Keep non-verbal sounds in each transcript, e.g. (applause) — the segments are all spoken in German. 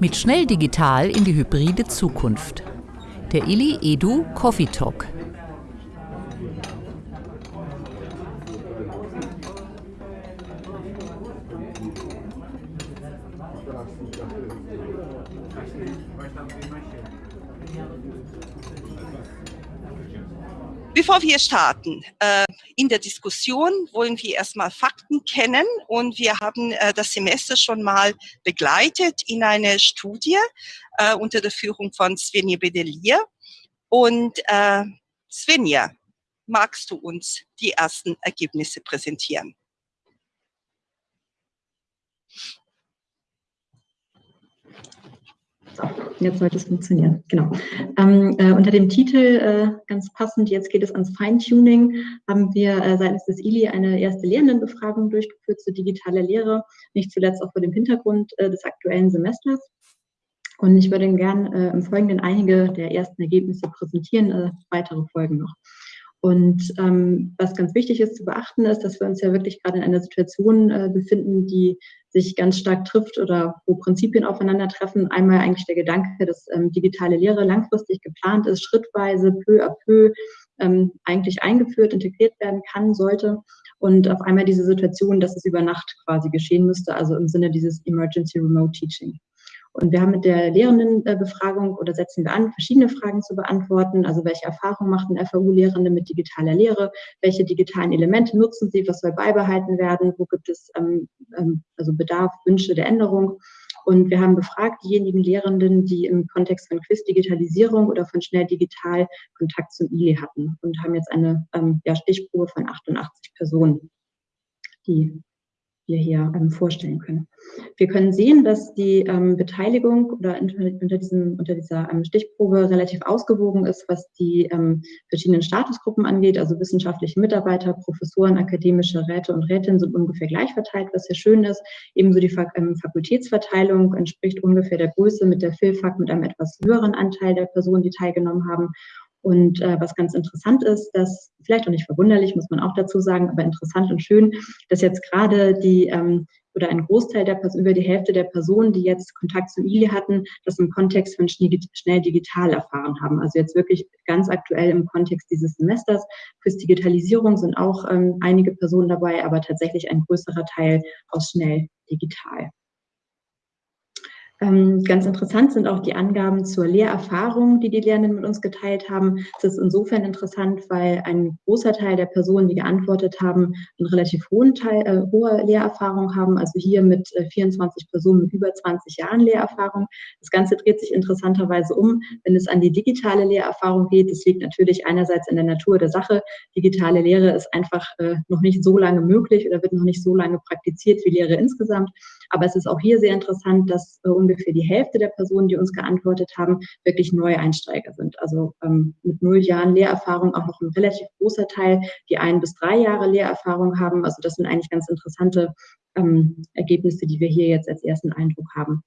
Mit schnell digital in die hybride Zukunft. Der Illy Edu Coffee Talk. Bevor wir starten, äh, in der Diskussion wollen wir erstmal Fakten kennen und wir haben äh, das Semester schon mal begleitet in einer Studie äh, unter der Führung von Svenja Bedelier. Und äh, Svenja, magst du uns die ersten Ergebnisse präsentieren? Jetzt sollte es funktionieren. Genau. Ähm, äh, unter dem Titel, äh, ganz passend, jetzt geht es ans Feintuning, haben wir äh, seitens des ILI eine erste Lehrendenbefragung durchgeführt zur digitaler Lehre, nicht zuletzt auch vor dem Hintergrund äh, des aktuellen Semesters. Und ich würde Ihnen gern äh, im Folgenden einige der ersten Ergebnisse präsentieren, äh, weitere folgen noch. Und ähm, was ganz wichtig ist zu beachten, ist, dass wir uns ja wirklich gerade in einer Situation äh, befinden, die sich ganz stark trifft oder wo Prinzipien aufeinandertreffen. Einmal eigentlich der Gedanke, dass ähm, digitale Lehre langfristig geplant ist, schrittweise, peu à peu ähm, eigentlich eingeführt, integriert werden kann, sollte. Und auf einmal diese Situation, dass es über Nacht quasi geschehen müsste, also im Sinne dieses Emergency Remote Teaching. Und wir haben mit der Lehrendenbefragung oder setzen wir an, verschiedene Fragen zu beantworten. Also welche Erfahrungen machten FAU-Lehrende mit digitaler Lehre? Welche digitalen Elemente nutzen sie? Was soll beibehalten werden? Wo gibt es ähm, ähm, also Bedarf, Wünsche der Änderung? Und wir haben befragt diejenigen Lehrenden, die im Kontext von Quiz-Digitalisierung oder von schnell digital Kontakt zum ILE hatten und haben jetzt eine ähm, ja, Stichprobe von 88 Personen, die wir hier ähm, vorstellen können. Wir können sehen, dass die ähm, Beteiligung oder unter, diesem, unter dieser ähm, Stichprobe relativ ausgewogen ist, was die verschiedenen Statusgruppen angeht. Also wissenschaftliche Mitarbeiter, Professoren, akademische Räte und Rätinnen sind ungefähr gleich verteilt, was sehr schön ist. Ebenso die Fak Fakultätsverteilung entspricht ungefähr der Größe mit der FILFAK mit einem etwas höheren Anteil der Personen, die teilgenommen haben. Und äh, was ganz interessant ist, dass, vielleicht auch nicht verwunderlich, muss man auch dazu sagen, aber interessant und schön, dass jetzt gerade die ähm, oder ein Großteil der Personen, über die Hälfte der Personen, die jetzt Kontakt zu ILI hatten, das im Kontext von schnell digital erfahren haben. Also jetzt wirklich ganz aktuell im Kontext dieses Semesters. Fürs Digitalisierung sind auch ähm, einige Personen dabei, aber tatsächlich ein größerer Teil aus schnell digital. Ähm, ganz interessant sind auch die Angaben zur Lehrerfahrung, die die Lehrenden mit uns geteilt haben. Das ist insofern interessant, weil ein großer Teil der Personen, die geantwortet haben, einen relativ hohen Teil, äh, hohe Lehrerfahrung haben. Also hier mit äh, 24 Personen mit über 20 Jahren Lehrerfahrung. Das Ganze dreht sich interessanterweise um, wenn es an die digitale Lehrerfahrung geht. Das liegt natürlich einerseits in der Natur der Sache. Digitale Lehre ist einfach äh, noch nicht so lange möglich oder wird noch nicht so lange praktiziert wie Lehre insgesamt. Aber es ist auch hier sehr interessant, dass äh, ungefähr die Hälfte der Personen, die uns geantwortet haben, wirklich Neueinsteiger sind. Also ähm, mit null Jahren Lehrerfahrung auch noch ein relativ großer Teil, die ein bis drei Jahre Lehrerfahrung haben. Also das sind eigentlich ganz interessante ähm, Ergebnisse, die wir hier jetzt als ersten Eindruck haben.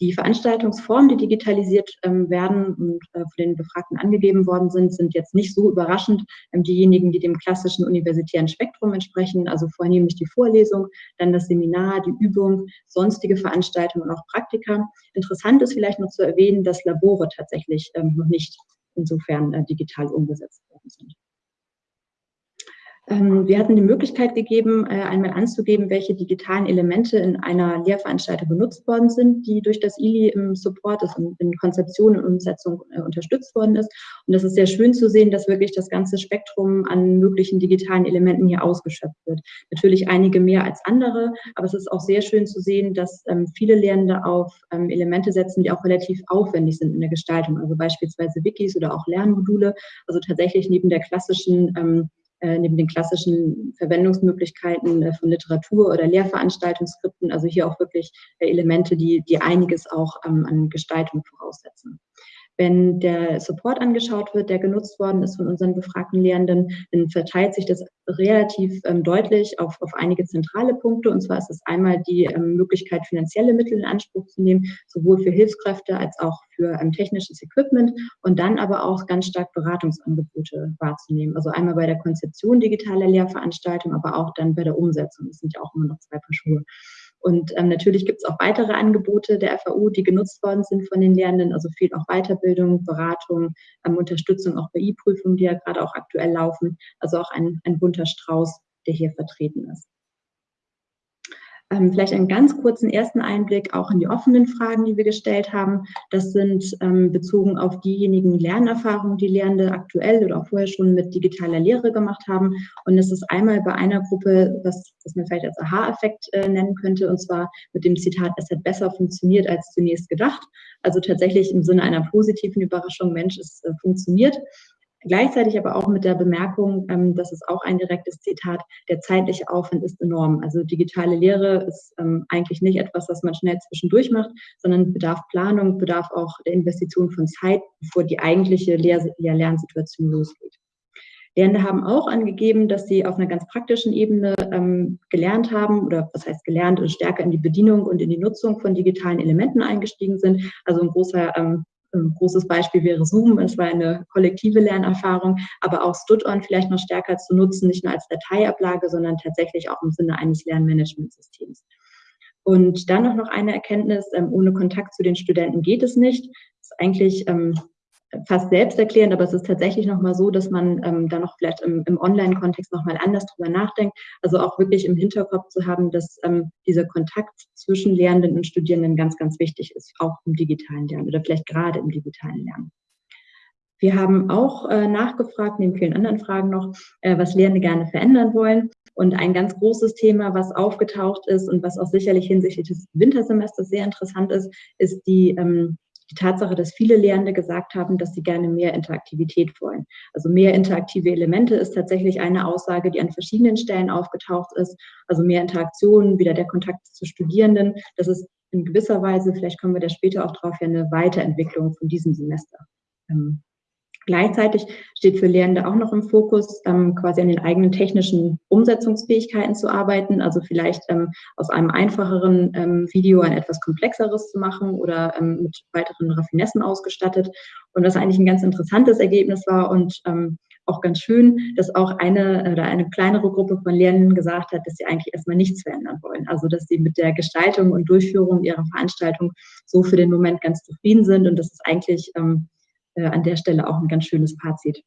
Die Veranstaltungsformen, die digitalisiert ähm, werden und äh, von den Befragten angegeben worden sind, sind jetzt nicht so überraschend. Ähm, diejenigen, die dem klassischen universitären Spektrum entsprechen, also vornehmlich die Vorlesung, dann das Seminar, die Übung, sonstige Veranstaltungen und auch Praktika. Interessant ist vielleicht noch zu erwähnen, dass Labore tatsächlich ähm, noch nicht insofern äh, digital umgesetzt worden sind. Ähm, wir hatten die Möglichkeit gegeben, äh, einmal anzugeben, welche digitalen Elemente in einer Lehrveranstaltung benutzt worden sind, die durch das ILI im Support, also in Konzeption und Umsetzung äh, unterstützt worden ist. Und das ist sehr schön zu sehen, dass wirklich das ganze Spektrum an möglichen digitalen Elementen hier ausgeschöpft wird. Natürlich einige mehr als andere, aber es ist auch sehr schön zu sehen, dass ähm, viele Lehrende auf ähm, Elemente setzen, die auch relativ aufwendig sind in der Gestaltung, also beispielsweise Wikis oder auch Lernmodule, also tatsächlich neben der klassischen neben den klassischen Verwendungsmöglichkeiten äh, von Literatur oder Lehrveranstaltungsskripten, also hier auch wirklich äh, Elemente, die, die einiges auch ähm, an Gestaltung voraussetzen. Wenn der Support angeschaut wird, der genutzt worden ist von unseren befragten Lehrenden, dann verteilt sich das relativ ähm, deutlich auf, auf einige zentrale Punkte. Und zwar ist es einmal die ähm, Möglichkeit, finanzielle Mittel in Anspruch zu nehmen, sowohl für Hilfskräfte als auch für ähm, technisches Equipment und dann aber auch ganz stark Beratungsangebote wahrzunehmen. Also einmal bei der Konzeption digitaler Lehrveranstaltungen, aber auch dann bei der Umsetzung. Das sind ja auch immer noch zwei Paar Schuhe. Und ähm, natürlich gibt es auch weitere Angebote der FAU, die genutzt worden sind von den Lehrenden, also viel auch Weiterbildung, Beratung, ähm, Unterstützung auch bei I-Prüfungen, die ja gerade auch aktuell laufen. Also auch ein, ein bunter Strauß, der hier vertreten ist. Ähm, vielleicht einen ganz kurzen ersten Einblick auch in die offenen Fragen, die wir gestellt haben. Das sind ähm, bezogen auf diejenigen Lernerfahrungen, die Lehrende aktuell oder auch vorher schon mit digitaler Lehre gemacht haben. Und es ist einmal bei einer Gruppe, was, was man vielleicht als Aha-Effekt äh, nennen könnte, und zwar mit dem Zitat, es hat besser funktioniert als zunächst gedacht. Also tatsächlich im Sinne einer positiven Überraschung, Mensch, es äh, funktioniert. Gleichzeitig aber auch mit der Bemerkung, ähm, das ist auch ein direktes Zitat, der zeitliche Aufwand ist enorm. Also digitale Lehre ist ähm, eigentlich nicht etwas, was man schnell zwischendurch macht, sondern bedarf Planung, bedarf auch der Investition von Zeit, bevor die eigentliche Lehr Lernsituation losgeht. Lehrende haben auch angegeben, dass sie auf einer ganz praktischen Ebene ähm, gelernt haben oder was heißt gelernt und stärker in die Bedienung und in die Nutzung von digitalen Elementen eingestiegen sind. Also ein großer ähm, ein großes Beispiel wäre Zoom. Es war eine kollektive Lernerfahrung, aber auch Stud-on vielleicht noch stärker zu nutzen, nicht nur als Dateiablage, sondern tatsächlich auch im Sinne eines Lernmanagementsystems. Und dann noch eine Erkenntnis, ähm, ohne Kontakt zu den Studenten geht es nicht. Das ist eigentlich ähm, fast selbsterklärend, aber es ist tatsächlich nochmal so, dass man ähm, da noch vielleicht im, im Online-Kontext nochmal anders drüber nachdenkt. Also auch wirklich im Hinterkopf zu haben, dass ähm, dieser Kontakt zwischen Lehrenden und Studierenden ganz, ganz wichtig ist, auch im digitalen Lernen oder vielleicht gerade im digitalen Lernen. Wir haben auch äh, nachgefragt, neben vielen anderen Fragen noch, äh, was Lehrende gerne verändern wollen. Und ein ganz großes Thema, was aufgetaucht ist und was auch sicherlich hinsichtlich des Wintersemesters sehr interessant ist, ist die ähm, die Tatsache, dass viele Lehrende gesagt haben, dass sie gerne mehr Interaktivität wollen. Also mehr interaktive Elemente ist tatsächlich eine Aussage, die an verschiedenen Stellen aufgetaucht ist. Also mehr Interaktion, wieder der Kontakt zu Studierenden. Das ist in gewisser Weise, vielleicht kommen wir da später auch drauf, ja eine Weiterentwicklung von diesem Semester. Ähm, Gleichzeitig steht für Lehrende auch noch im Fokus, ähm, quasi an den eigenen technischen Umsetzungsfähigkeiten zu arbeiten, also vielleicht ähm, aus einem einfacheren ähm, Video ein etwas komplexeres zu machen oder ähm, mit weiteren Raffinessen ausgestattet. Und was eigentlich ein ganz interessantes Ergebnis war und ähm, auch ganz schön, dass auch eine oder eine kleinere Gruppe von Lehrenden gesagt hat, dass sie eigentlich erstmal nichts verändern wollen. Also dass sie mit der Gestaltung und Durchführung ihrer Veranstaltung so für den Moment ganz zufrieden sind und dass es eigentlich ähm, äh, an der Stelle auch ein ganz schönes Fazit.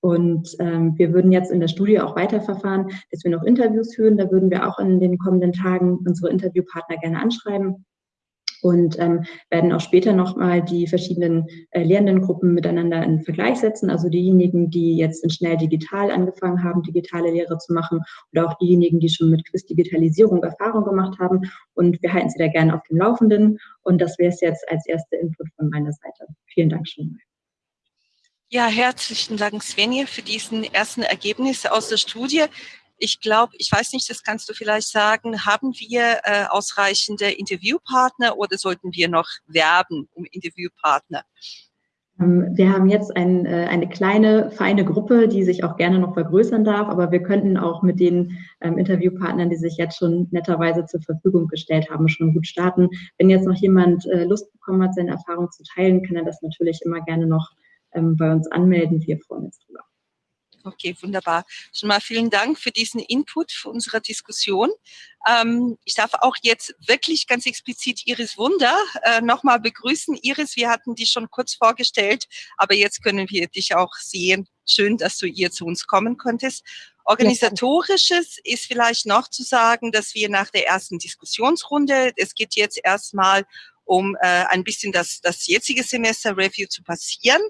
Und ähm, wir würden jetzt in der Studie auch weiterverfahren, dass wir noch Interviews führen. Da würden wir auch in den kommenden Tagen unsere Interviewpartner gerne anschreiben und ähm, werden auch später nochmal die verschiedenen äh, Lehrendengruppen miteinander in Vergleich setzen. Also diejenigen, die jetzt in schnell digital angefangen haben, digitale Lehre zu machen oder auch diejenigen, die schon mit Quiz-Digitalisierung Erfahrung gemacht haben. Und wir halten Sie da gerne auf dem Laufenden. Und das wäre es jetzt als erster Input von meiner Seite. Vielen Dank schon mal. Ja, herzlichen Dank, Svenja, für diesen ersten Ergebnisse aus der Studie. Ich glaube, ich weiß nicht, das kannst du vielleicht sagen, haben wir äh, ausreichende Interviewpartner oder sollten wir noch werben um Interviewpartner? Ähm, wir haben jetzt ein, äh, eine kleine, feine Gruppe, die sich auch gerne noch vergrößern darf, aber wir könnten auch mit den ähm, Interviewpartnern, die sich jetzt schon netterweise zur Verfügung gestellt haben, schon gut starten. Wenn jetzt noch jemand äh, Lust bekommen hat, seine Erfahrung zu teilen, kann er das natürlich immer gerne noch bei uns anmelden. Wir freuen uns drüber. Okay, wunderbar. Schon mal vielen Dank für diesen Input für unsere Diskussion. Ähm, ich darf auch jetzt wirklich ganz explizit Iris Wunder äh, nochmal begrüßen. Iris, wir hatten dich schon kurz vorgestellt, aber jetzt können wir dich auch sehen. Schön, dass du hier zu uns kommen konntest. Organisatorisches ist vielleicht noch zu sagen, dass wir nach der ersten Diskussionsrunde, es geht jetzt erstmal um äh, ein bisschen das, das jetzige Semester Review zu passieren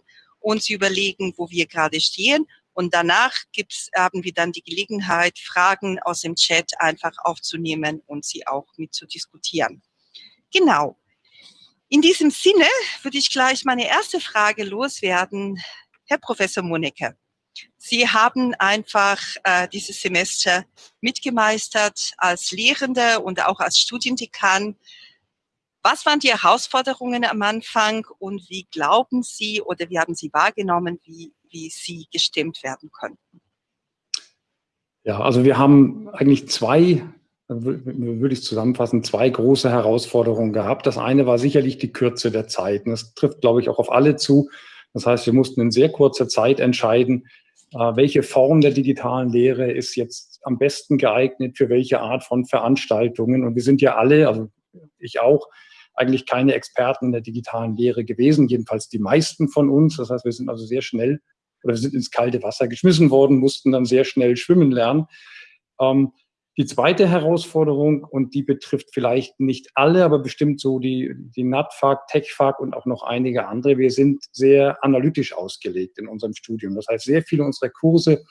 zu überlegen, wo wir gerade stehen. Und danach gibt's, haben wir dann die Gelegenheit, Fragen aus dem Chat einfach aufzunehmen und sie auch mit zu diskutieren. Genau. In diesem Sinne würde ich gleich meine erste Frage loswerden. Herr Professor Monecke, Sie haben einfach äh, dieses Semester mitgemeistert als Lehrende und auch als Studiendekan. Was waren die Herausforderungen am Anfang und wie glauben Sie oder wie haben Sie wahrgenommen, wie, wie sie gestimmt werden könnten? Ja, also wir haben eigentlich zwei, würde ich zusammenfassen, zwei große Herausforderungen gehabt. Das eine war sicherlich die Kürze der Zeit. Das trifft, glaube ich, auch auf alle zu. Das heißt, wir mussten in sehr kurzer Zeit entscheiden, äh, welche Form der digitalen Lehre ist jetzt am besten geeignet für welche Art von Veranstaltungen. Und wir sind ja alle, also ich auch, eigentlich keine Experten in der digitalen Lehre gewesen, jedenfalls die meisten von uns. Das heißt, wir sind also sehr schnell oder wir sind ins kalte Wasser geschmissen worden, mussten dann sehr schnell schwimmen lernen. Ähm, die zweite Herausforderung, und die betrifft vielleicht nicht alle, aber bestimmt so die, die NATFAG, TechFAG und auch noch einige andere. Wir sind sehr analytisch ausgelegt in unserem Studium. Das heißt, sehr viele unserer Kurse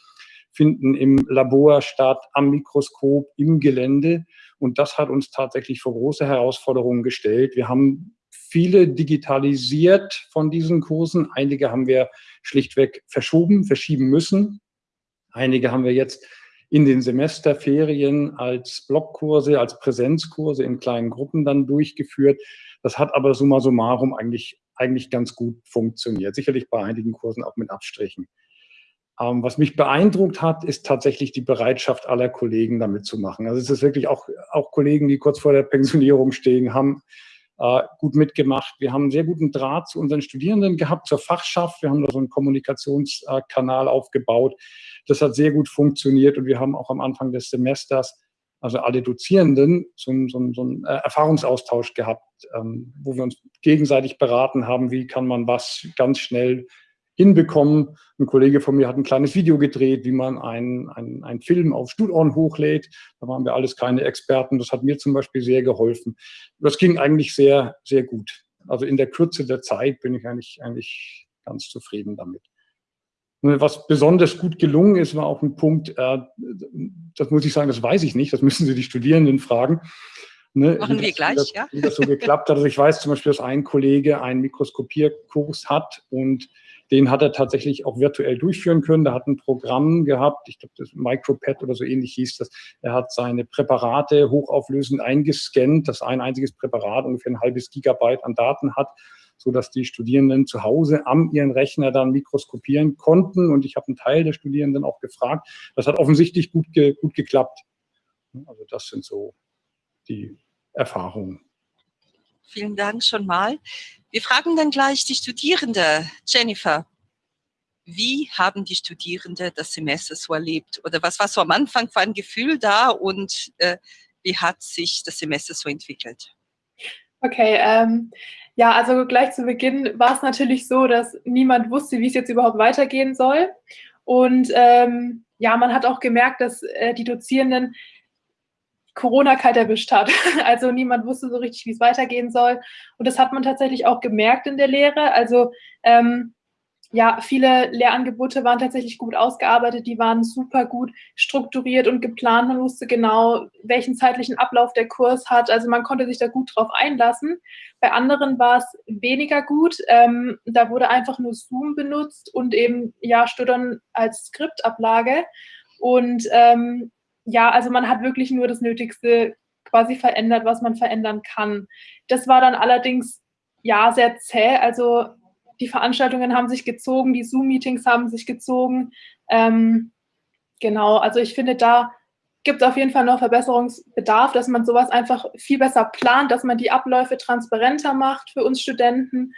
finden im Labor statt, am Mikroskop, im Gelände. Und das hat uns tatsächlich vor große Herausforderungen gestellt. Wir haben viele digitalisiert von diesen Kursen. Einige haben wir schlichtweg verschoben, verschieben müssen. Einige haben wir jetzt in den Semesterferien als Blockkurse, als Präsenzkurse in kleinen Gruppen dann durchgeführt. Das hat aber summa summarum eigentlich, eigentlich ganz gut funktioniert. Sicherlich bei einigen Kursen auch mit Abstrichen. Ähm, was mich beeindruckt hat, ist tatsächlich die Bereitschaft aller Kollegen, damit zu machen. Also es ist wirklich auch, auch Kollegen, die kurz vor der Pensionierung stehen, haben äh, gut mitgemacht. Wir haben einen sehr guten Draht zu unseren Studierenden gehabt, zur Fachschaft. Wir haben da so einen Kommunikationskanal aufgebaut. Das hat sehr gut funktioniert und wir haben auch am Anfang des Semesters, also alle Dozierenden, so einen, so so einen äh, Erfahrungsaustausch gehabt, ähm, wo wir uns gegenseitig beraten haben, wie kann man was ganz schnell hinbekommen. Ein Kollege von mir hat ein kleines Video gedreht, wie man einen, einen, einen Film auf Studorn hochlädt. Da waren wir alles keine Experten. Das hat mir zum Beispiel sehr geholfen. Das ging eigentlich sehr, sehr gut. Also in der Kürze der Zeit bin ich eigentlich, eigentlich ganz zufrieden damit. Was besonders gut gelungen ist, war auch ein Punkt, äh, das muss ich sagen, das weiß ich nicht, das müssen Sie die Studierenden fragen. Ne, Machen wir das, gleich, wie das, ja. Wie das so geklappt hat. Also ich weiß zum Beispiel, dass ein Kollege einen Mikroskopierkurs hat und den hat er tatsächlich auch virtuell durchführen können. Der hat ein Programm gehabt, ich glaube, das MicroPad oder so ähnlich hieß das. Er hat seine Präparate hochauflösend eingescannt, dass ein einziges Präparat ungefähr ein halbes Gigabyte an Daten hat so dass die Studierenden zu Hause am ihren Rechner dann mikroskopieren konnten. Und ich habe einen Teil der Studierenden auch gefragt. Das hat offensichtlich gut, ge gut geklappt. Also das sind so die Erfahrungen. Vielen Dank schon mal. Wir fragen dann gleich die Studierende, Jennifer. Wie haben die Studierenden das Semester so erlebt? Oder was war so am Anfang für ein Gefühl da und äh, wie hat sich das Semester so entwickelt? Okay, ähm, ja, also gleich zu Beginn war es natürlich so, dass niemand wusste, wie es jetzt überhaupt weitergehen soll. Und ähm, ja, man hat auch gemerkt, dass äh, die Dozierenden Corona kalt erwischt hat. (laughs) Also niemand wusste so richtig, wie es weitergehen soll. Und das hat man tatsächlich auch gemerkt in der Lehre. Also ähm, ja, viele Lehrangebote waren tatsächlich gut ausgearbeitet, die waren super gut strukturiert und geplant. Man wusste genau, welchen zeitlichen Ablauf der Kurs hat. Also man konnte sich da gut drauf einlassen. Bei anderen war es weniger gut. Ähm, da wurde einfach nur Zoom benutzt und eben ja Studern als Skriptablage. Und ähm, ja, also man hat wirklich nur das Nötigste quasi verändert, was man verändern kann. Das war dann allerdings ja sehr zäh. Also die Veranstaltungen haben sich gezogen, die Zoom-Meetings haben sich gezogen. Ähm, genau, also ich finde, da gibt es auf jeden Fall noch Verbesserungsbedarf, dass man sowas einfach viel besser plant, dass man die Abläufe transparenter macht für uns Studenten.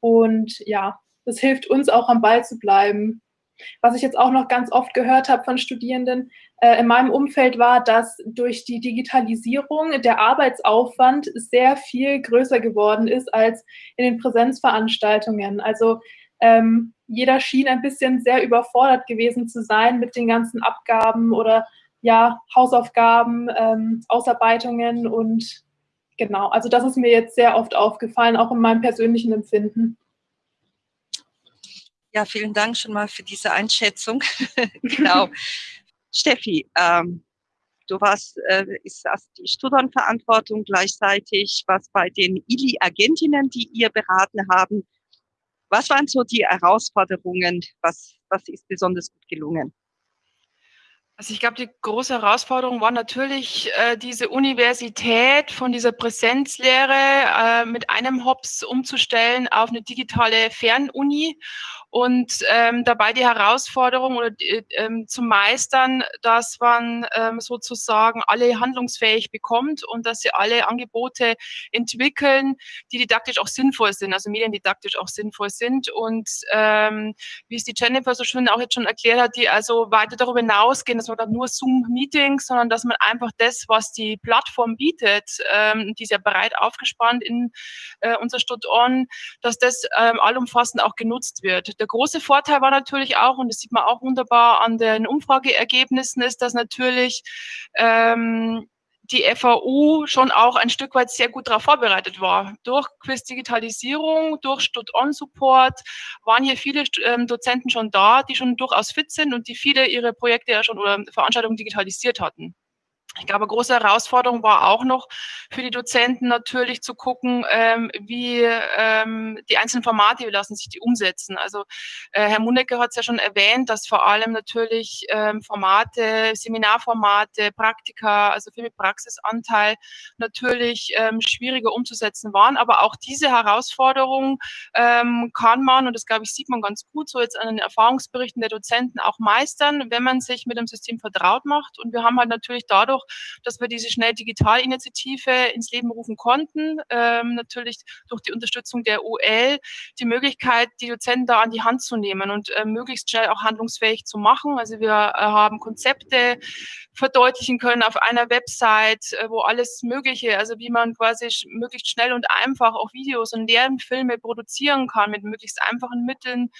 Und ja, das hilft uns auch am Ball zu bleiben. Was ich jetzt auch noch ganz oft gehört habe von Studierenden äh, in meinem Umfeld war, dass durch die Digitalisierung der Arbeitsaufwand sehr viel größer geworden ist als in den Präsenzveranstaltungen. Also ähm, jeder schien ein bisschen sehr überfordert gewesen zu sein mit den ganzen Abgaben oder ja, Hausaufgaben, ähm, Ausarbeitungen und genau, also das ist mir jetzt sehr oft aufgefallen, auch in meinem persönlichen Empfinden. Ja, vielen Dank schon mal für diese Einschätzung. (laughs) (laughs) genau. Steffi, ähm, du warst, äh, ist das die Studernverantwortung gleichzeitig, was bei den ILI-Agentinnen, die ihr beraten haben. Was waren so die Herausforderungen? Was, was ist besonders gut gelungen? Also ich glaube, die große Herausforderung war natürlich äh, diese Universität von dieser Präsenzlehre äh, mit einem Hops umzustellen auf eine digitale Fernuni und ähm, dabei die Herausforderung oder äh, zu meistern, dass man ähm, sozusagen alle handlungsfähig bekommt und dass sie alle Angebote entwickeln, die didaktisch auch sinnvoll sind, also mediendidaktisch auch sinnvoll sind. Und ähm, wie es die Jennifer so schön auch jetzt schon erklärt hat, die also weiter darüber hinausgehen, dass man dann nur Zoom-Meetings, sondern dass man einfach das, was die Plattform bietet, ähm, die ist ja breit aufgespannt in äh, unser Stud-On, dass das ähm, allumfassend auch genutzt wird. Der große Vorteil war natürlich auch, und das sieht man auch wunderbar an den Umfrageergebnissen, ist, dass natürlich ähm, die FAU schon auch ein Stück weit sehr gut darauf vorbereitet war. Durch Quiz-Digitalisierung, durch Stud-On-Support waren hier viele ähm, Dozenten schon da, die schon durchaus fit sind und die viele ihre Projekte ja schon oder Veranstaltungen digitalisiert hatten. Ich glaube, große Herausforderung war auch noch für die Dozenten natürlich zu gucken, ähm, wie ähm, die einzelnen Formate, wie lassen sich die umsetzen. Also äh, Herr Munecke hat es ja schon erwähnt, dass vor allem natürlich ähm, Formate, Seminarformate, Praktika, also viel mit Praxisanteil natürlich ähm, schwieriger umzusetzen waren. Aber auch diese Herausforderung ähm, kann man, und das glaube ich, sieht man ganz gut so jetzt an den Erfahrungsberichten der Dozenten auch meistern, wenn man sich mit dem System vertraut macht. Und wir haben halt natürlich dadurch dass wir diese schnell Digitalinitiative ins Leben rufen konnten. Ähm, natürlich durch die Unterstützung der UL die Möglichkeit, die Dozenten da an die Hand zu nehmen und äh, möglichst schnell auch handlungsfähig zu machen. Also wir äh, haben Konzepte verdeutlichen können auf einer Website, äh, wo alles Mögliche, also wie man quasi möglichst schnell und einfach auch Videos und Lernfilme produzieren kann mit möglichst einfachen Mitteln,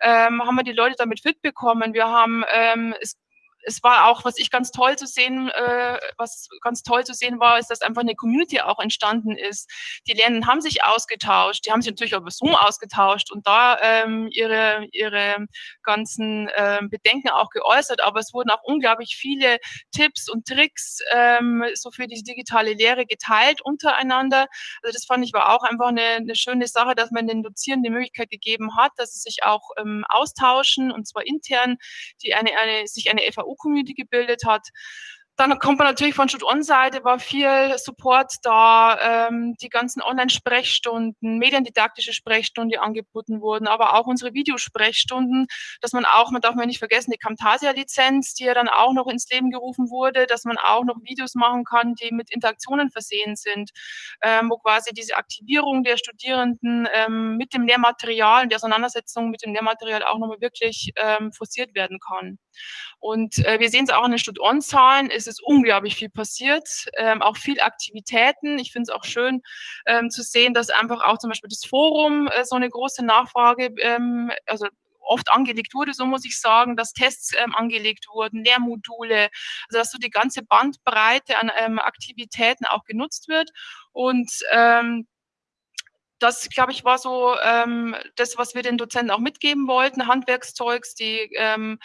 ähm, haben wir die Leute damit fit bekommen. Wir haben ähm, es es war auch, was ich ganz toll zu sehen, äh, was ganz toll zu sehen war, ist, dass einfach eine Community auch entstanden ist. Die Lernenden haben sich ausgetauscht, die haben sich natürlich über Zoom ausgetauscht und da ähm, ihre, ihre ganzen äh, Bedenken auch geäußert, aber es wurden auch unglaublich viele Tipps und Tricks ähm, so für die digitale Lehre geteilt untereinander. Also das fand ich war auch einfach eine, eine schöne Sache, dass man den Dozierenden die Möglichkeit gegeben hat, dass sie sich auch ähm, austauschen und zwar intern, die eine, eine, sich eine FAU community gebildet hat. Dann kommt man natürlich von Stud-On-Seite, war viel Support da, ähm, die ganzen Online-Sprechstunden, mediendidaktische Sprechstunden, die angeboten wurden, aber auch unsere Videosprechstunden, dass man auch, man darf man nicht vergessen, die Camtasia-Lizenz, die ja dann auch noch ins Leben gerufen wurde, dass man auch noch Videos machen kann, die mit Interaktionen versehen sind, ähm, wo quasi diese Aktivierung der Studierenden ähm, mit dem Lehrmaterial und die Auseinandersetzung mit dem Lehrmaterial auch nochmal wirklich ähm, forciert werden kann. Und äh, wir sehen es auch in den Stud-On-Zahlen, es ist unglaublich viel passiert, ähm, auch viel Aktivitäten. Ich finde es auch schön ähm, zu sehen, dass einfach auch zum Beispiel das Forum äh, so eine große Nachfrage, ähm, also oft angelegt wurde, so muss ich sagen, dass Tests ähm, angelegt wurden, Lehrmodule, also dass so die ganze Bandbreite an ähm, Aktivitäten auch genutzt wird. Und ähm, das, glaube ich, war so ähm, das, was wir den Dozenten auch mitgeben wollten, Handwerkszeugs, die ähm,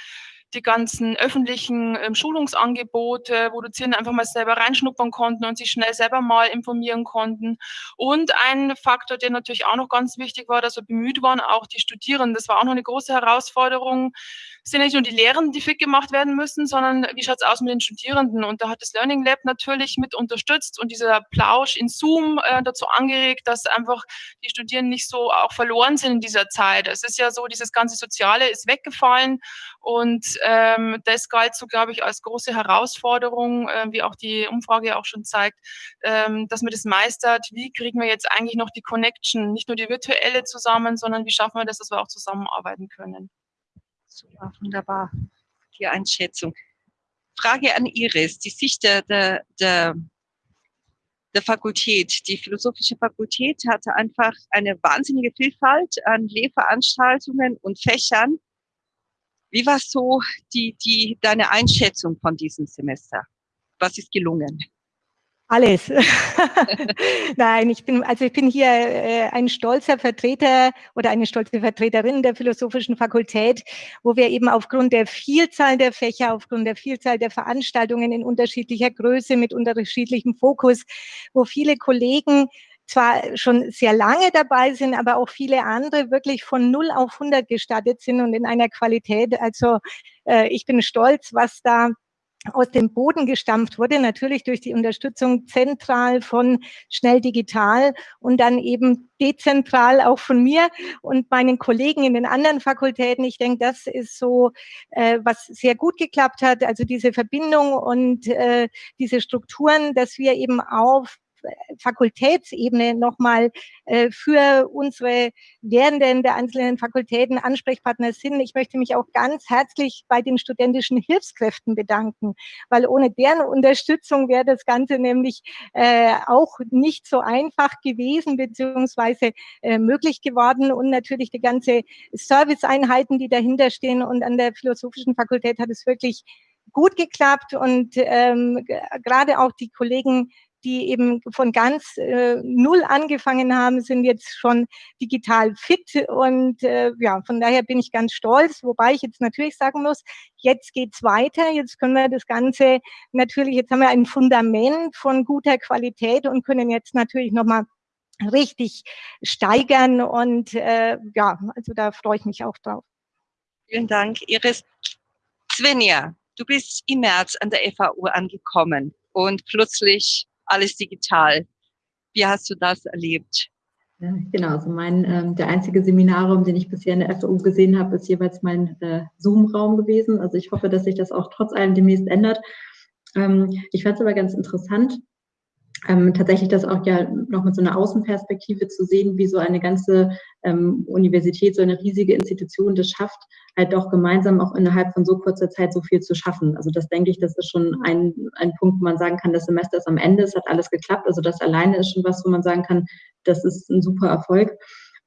die ganzen öffentlichen ähm, Schulungsangebote, wo Dozierende einfach mal selber reinschnuppern konnten und sich schnell selber mal informieren konnten. Und ein Faktor, der natürlich auch noch ganz wichtig war, dass wir bemüht waren, auch die Studierenden. Das war auch noch eine große Herausforderung. Es sind nicht nur die Lehrenden, die fit gemacht werden müssen, sondern wie schaut es aus mit den Studierenden? Und da hat das Learning Lab natürlich mit unterstützt und dieser Plausch in Zoom äh, dazu angeregt, dass einfach die Studierenden nicht so auch verloren sind in dieser Zeit. Es ist ja so, dieses ganze Soziale ist weggefallen und ähm, das galt so, glaube ich, als große Herausforderung, äh, wie auch die Umfrage auch schon zeigt, ähm, dass man das meistert. Wie kriegen wir jetzt eigentlich noch die Connection, nicht nur die virtuelle zusammen, sondern wie schaffen wir das, dass wir auch zusammenarbeiten können? Super, wunderbar, die Einschätzung. Frage an Iris, die Sicht der, der, der, der Fakultät. Die Philosophische Fakultät hatte einfach eine wahnsinnige Vielfalt an Lehrveranstaltungen und Fächern wie war so die, die, deine Einschätzung von diesem Semester? Was ist gelungen? Alles. (laughs) Nein, ich bin, also ich bin hier äh, ein stolzer Vertreter oder eine stolze Vertreterin der Philosophischen Fakultät, wo wir eben aufgrund der Vielzahl der Fächer, aufgrund der Vielzahl der Veranstaltungen in unterschiedlicher Größe, mit unterschiedlichem Fokus, wo viele Kollegen zwar schon sehr lange dabei sind, aber auch viele andere wirklich von 0 auf 100 gestartet sind und in einer Qualität. Also äh, ich bin stolz, was da aus dem Boden gestampft wurde, natürlich durch die Unterstützung zentral von Schnell Digital und dann eben dezentral auch von mir und meinen Kollegen in den anderen Fakultäten. Ich denke, das ist so, äh, was sehr gut geklappt hat, also diese Verbindung und äh, diese Strukturen, dass wir eben auf Fakultätsebene nochmal äh, für unsere Lehrenden der einzelnen Fakultäten Ansprechpartner sind. Ich möchte mich auch ganz herzlich bei den studentischen Hilfskräften bedanken, weil ohne deren Unterstützung wäre das Ganze nämlich äh, auch nicht so einfach gewesen beziehungsweise äh, möglich geworden und natürlich die ganze Serviceeinheiten, die dahinter stehen und an der Philosophischen Fakultät hat es wirklich gut geklappt und ähm, gerade auch die Kollegen, die eben von ganz äh, null angefangen haben, sind jetzt schon digital fit und äh, ja, von daher bin ich ganz stolz, wobei ich jetzt natürlich sagen muss, jetzt geht's weiter, jetzt können wir das Ganze natürlich, jetzt haben wir ein Fundament von guter Qualität und können jetzt natürlich nochmal richtig steigern und äh, ja, also da freue ich mich auch drauf. Vielen Dank, Iris. Svenja, du bist im März an der FAU angekommen und plötzlich alles digital. Wie hast du das erlebt? Ja, genau, also mein, ähm, der einzige Seminarraum, den ich bisher in der FAU gesehen habe, ist jeweils mein äh, Zoom-Raum gewesen. Also ich hoffe, dass sich das auch trotz allem demnächst ändert. Ähm, ich fand es aber ganz interessant, ähm, tatsächlich das auch ja noch mit so einer Außenperspektive zu sehen, wie so eine ganze ähm, Universität, so eine riesige Institution das schafft, halt doch gemeinsam auch innerhalb von so kurzer Zeit so viel zu schaffen. Also das denke ich, das ist schon ein, ein Punkt, wo man sagen kann, das Semester ist am Ende, es hat alles geklappt. Also das alleine ist schon was, wo man sagen kann, das ist ein super Erfolg.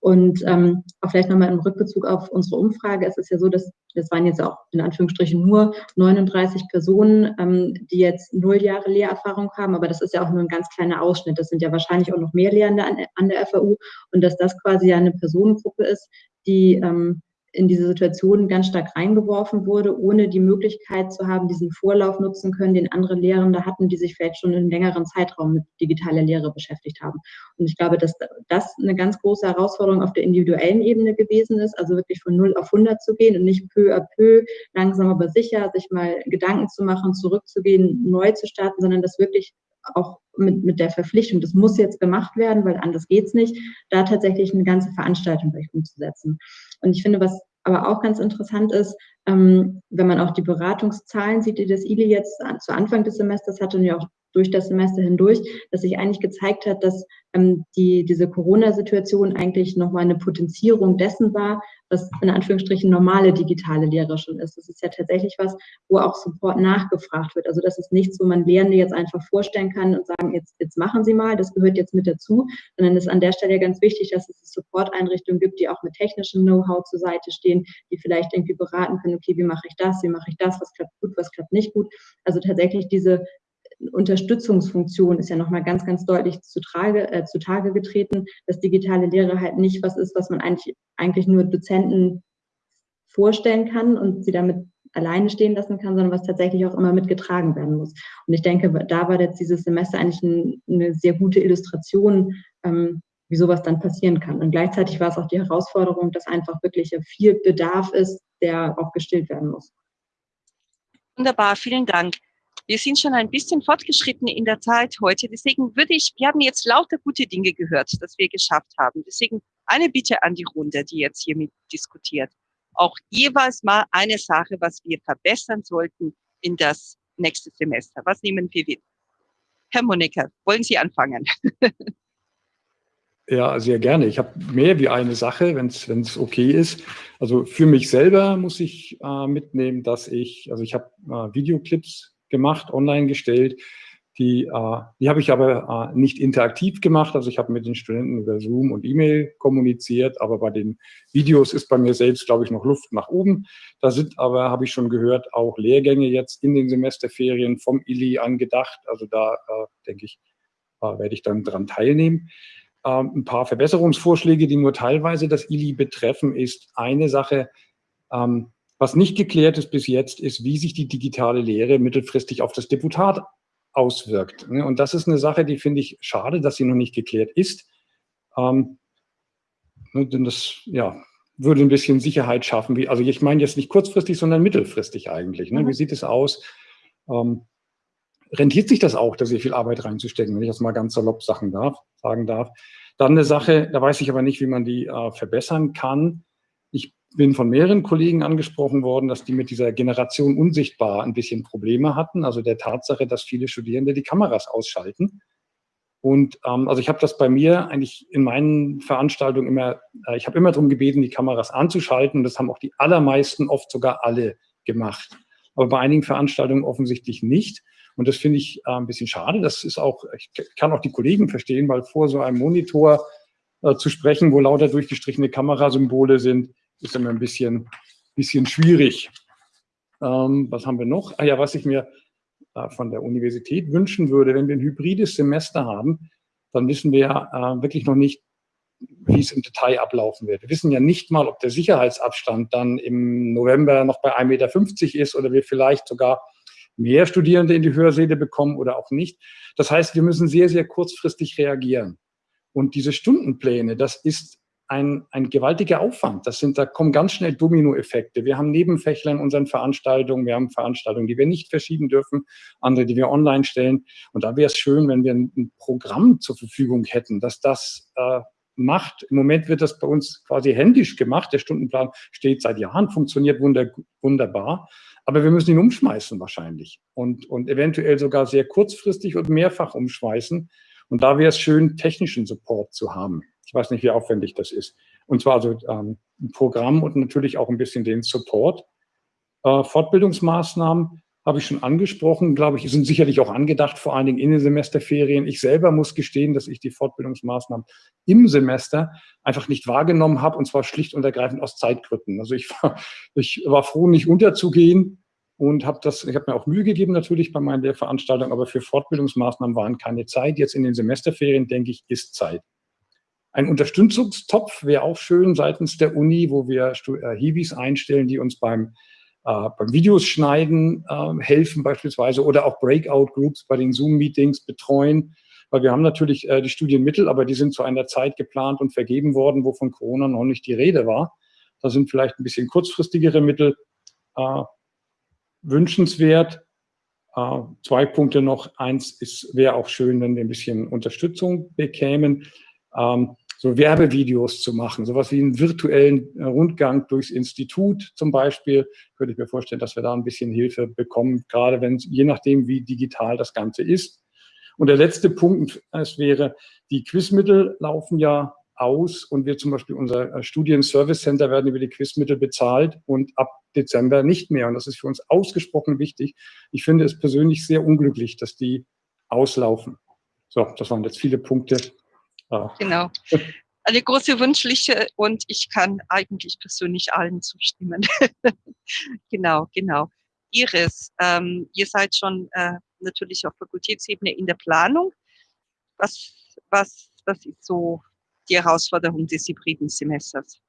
Und ähm, auch vielleicht nochmal im Rückbezug auf unsere Umfrage. Es ist ja so, dass das waren jetzt auch in Anführungsstrichen nur 39 Personen, ähm, die jetzt null Jahre Lehrerfahrung haben, aber das ist ja auch nur ein ganz kleiner Ausschnitt. Das sind ja wahrscheinlich auch noch mehr Lehrende an, an der FAU und dass das quasi ja eine Personengruppe ist, die ähm, in diese Situation ganz stark reingeworfen wurde, ohne die Möglichkeit zu haben, diesen Vorlauf nutzen können, den andere Lehrende hatten, die sich vielleicht schon in einem längeren Zeitraum mit digitaler Lehre beschäftigt haben. Und ich glaube, dass das eine ganz große Herausforderung auf der individuellen Ebene gewesen ist, also wirklich von 0 auf 100 zu gehen und nicht peu à peu, langsam aber sicher, sich mal Gedanken zu machen, zurückzugehen, neu zu starten, sondern das wirklich auch mit, mit der Verpflichtung, das muss jetzt gemacht werden, weil anders geht's nicht, da tatsächlich eine ganze Veranstaltung durch umzusetzen. Und ich finde, was aber auch ganz interessant ist, wenn man auch die Beratungszahlen sieht, die das ILI jetzt zu Anfang des Semesters hatte und ja auch durch das Semester hindurch, dass sich eigentlich gezeigt hat, dass ähm, die, diese Corona-Situation eigentlich nochmal eine Potenzierung dessen war, was in Anführungsstrichen normale digitale Lehre schon ist. Das ist ja tatsächlich was, wo auch Support nachgefragt wird. Also das ist nichts, wo man Lehrende jetzt einfach vorstellen kann und sagen, jetzt, jetzt machen Sie mal, das gehört jetzt mit dazu, sondern es ist an der Stelle ganz wichtig, dass es Support-Einrichtungen gibt, die auch mit technischem Know-how zur Seite stehen, die vielleicht irgendwie beraten können, okay, wie mache ich das, wie mache ich das, was klappt gut, was klappt nicht gut. Also tatsächlich diese Unterstützungsfunktion ist ja nochmal ganz, ganz deutlich zutage, äh, zutage getreten, dass digitale Lehre halt nicht was ist, was man eigentlich, eigentlich nur Dozenten vorstellen kann und sie damit alleine stehen lassen kann, sondern was tatsächlich auch immer mitgetragen werden muss. Und ich denke, da war jetzt dieses Semester eigentlich ein, eine sehr gute Illustration, ähm, wie sowas dann passieren kann. Und gleichzeitig war es auch die Herausforderung, dass einfach wirklich viel Bedarf ist, der auch gestillt werden muss. Wunderbar, vielen Dank. Wir sind schon ein bisschen fortgeschritten in der Zeit heute. Deswegen würde ich, wir haben jetzt lauter gute Dinge gehört, dass wir geschafft haben. Deswegen eine Bitte an die Runde, die jetzt hier mit diskutiert. Auch jeweils mal eine Sache, was wir verbessern sollten in das nächste Semester. Was nehmen wir mit? Herr Monika, wollen Sie anfangen? (laughs) Ja, sehr gerne. Ich habe mehr wie eine Sache, wenn es okay ist. Also für mich selber muss ich äh, mitnehmen, dass ich, also ich habe äh, Videoclips gemacht, online gestellt. Die, äh, die habe ich aber äh, nicht interaktiv gemacht. Also ich habe mit den Studenten über Zoom und E-Mail kommuniziert, aber bei den Videos ist bei mir selbst, glaube ich, noch Luft nach oben. Da sind aber, habe ich schon gehört, auch Lehrgänge jetzt in den Semesterferien vom ILI angedacht. Also da äh, denke ich, äh, werde ich dann dran teilnehmen. Ähm, ein paar Verbesserungsvorschläge, die nur teilweise das ILI betreffen, ist eine Sache, ähm, was nicht geklärt ist bis jetzt, ist, wie sich die digitale Lehre mittelfristig auf das Deputat auswirkt. Und das ist eine Sache, die finde ich schade, dass sie noch nicht geklärt ist. Ähm, ne, denn das ja, würde ein bisschen Sicherheit schaffen. Wie, also ich meine jetzt nicht kurzfristig, sondern mittelfristig eigentlich. Ne? Mhm. Wie sieht es aus? Ähm, rentiert sich das auch, da sehr viel Arbeit reinzustecken, wenn ich das mal ganz salopp sagen darf. Sagen darf. Dann eine Sache, da weiß ich aber nicht, wie man die äh, verbessern kann bin von mehreren Kollegen angesprochen worden, dass die mit dieser Generation unsichtbar ein bisschen Probleme hatten, also der Tatsache, dass viele Studierende die Kameras ausschalten Und ähm, also ich habe das bei mir eigentlich in meinen Veranstaltungen immer, äh, ich habe immer darum gebeten, die Kameras anzuschalten. Das haben auch die allermeisten, oft sogar alle gemacht. Aber bei einigen Veranstaltungen offensichtlich nicht. Und das finde ich äh, ein bisschen schade. Das ist auch, ich kann auch die Kollegen verstehen, weil vor so einem Monitor äh, zu sprechen, wo lauter durchgestrichene Kamerasymbole sind, ist immer ein bisschen, bisschen schwierig. Ähm, was haben wir noch? Ah ja, was ich mir äh, von der Universität wünschen würde, wenn wir ein hybrides Semester haben, dann wissen wir ja äh, wirklich noch nicht, wie es im Detail ablaufen wird. Wir wissen ja nicht mal, ob der Sicherheitsabstand dann im November noch bei 1,50 Meter ist oder wir vielleicht sogar mehr Studierende in die Hörsäle bekommen oder auch nicht. Das heißt, wir müssen sehr, sehr kurzfristig reagieren. Und diese Stundenpläne, das ist ein, ein gewaltiger Aufwand. Das sind, da kommen ganz schnell Dominoeffekte. Wir haben Nebenfächler in unseren Veranstaltungen. Wir haben Veranstaltungen, die wir nicht verschieben dürfen, andere, die wir online stellen. Und da wäre es schön, wenn wir ein, Programm zur Verfügung hätten, dass das äh, macht. Im Moment wird das bei uns quasi händisch gemacht. Der Stundenplan steht seit Jahren, funktioniert wunder, wunderbar. Aber wir müssen ihn umschmeißen wahrscheinlich und, und eventuell sogar sehr kurzfristig und mehrfach umschmeißen. Und da wäre es schön, technischen Support zu haben. Ich weiß nicht, wie aufwendig das ist. Und zwar also ähm, ein Programm und natürlich auch ein bisschen den Support. Äh, Fortbildungsmaßnahmen habe ich schon angesprochen, glaube ich, sind sicherlich auch angedacht, vor allen Dingen in den Semesterferien. Ich selber muss gestehen, dass ich die Fortbildungsmaßnahmen im Semester einfach nicht wahrgenommen habe, und zwar schlicht und ergreifend aus Zeitgründen. Also ich war, (laughs) ich war froh, nicht unterzugehen und habe das, ich habe mir auch Mühe gegeben natürlich bei meinen Lehrveranstaltungen, aber für Fortbildungsmaßnahmen waren keine Zeit. Jetzt in den Semesterferien, denke ich, ist Zeit. Ein Unterstützungstopf wäre auch schön seitens der Uni, wo wir äh, Hiwis einstellen, die uns beim, äh, beim Videos schneiden äh, helfen beispielsweise oder auch Breakout-Groups bei den Zoom-Meetings betreuen. Weil wir haben natürlich äh, die Studienmittel, aber die sind zu einer Zeit geplant und vergeben worden, wo von Corona noch nicht die Rede war. Da sind vielleicht ein bisschen kurzfristigere Mittel äh, wünschenswert. Äh, zwei Punkte noch. Eins wäre auch schön, wenn wir ein bisschen Unterstützung bekämen. Ähm, so Werbevideos zu machen, sowas wie einen virtuellen äh, Rundgang durchs Institut zum Beispiel, könnte ich mir vorstellen, dass wir da ein bisschen Hilfe bekommen, gerade wenn je nachdem, wie digital das Ganze ist. Und der letzte Punkt, es wäre, die Quizmittel laufen ja aus und wir zum Beispiel unser äh, Studien-Service Center werden über die Quizmittel bezahlt und ab Dezember nicht mehr. Und das ist für uns ausgesprochen wichtig. Ich finde es persönlich sehr unglücklich, dass die auslaufen. So, das waren jetzt viele Punkte. Genau. Eine große Wunschliche und ich kann eigentlich persönlich allen zustimmen. (laughs) genau, genau. Iris, ähm, ihr seid schon äh, natürlich auf Fakultätsebene in der Planung. Was, was, was ist so die Herausforderung des hybriden Semesters?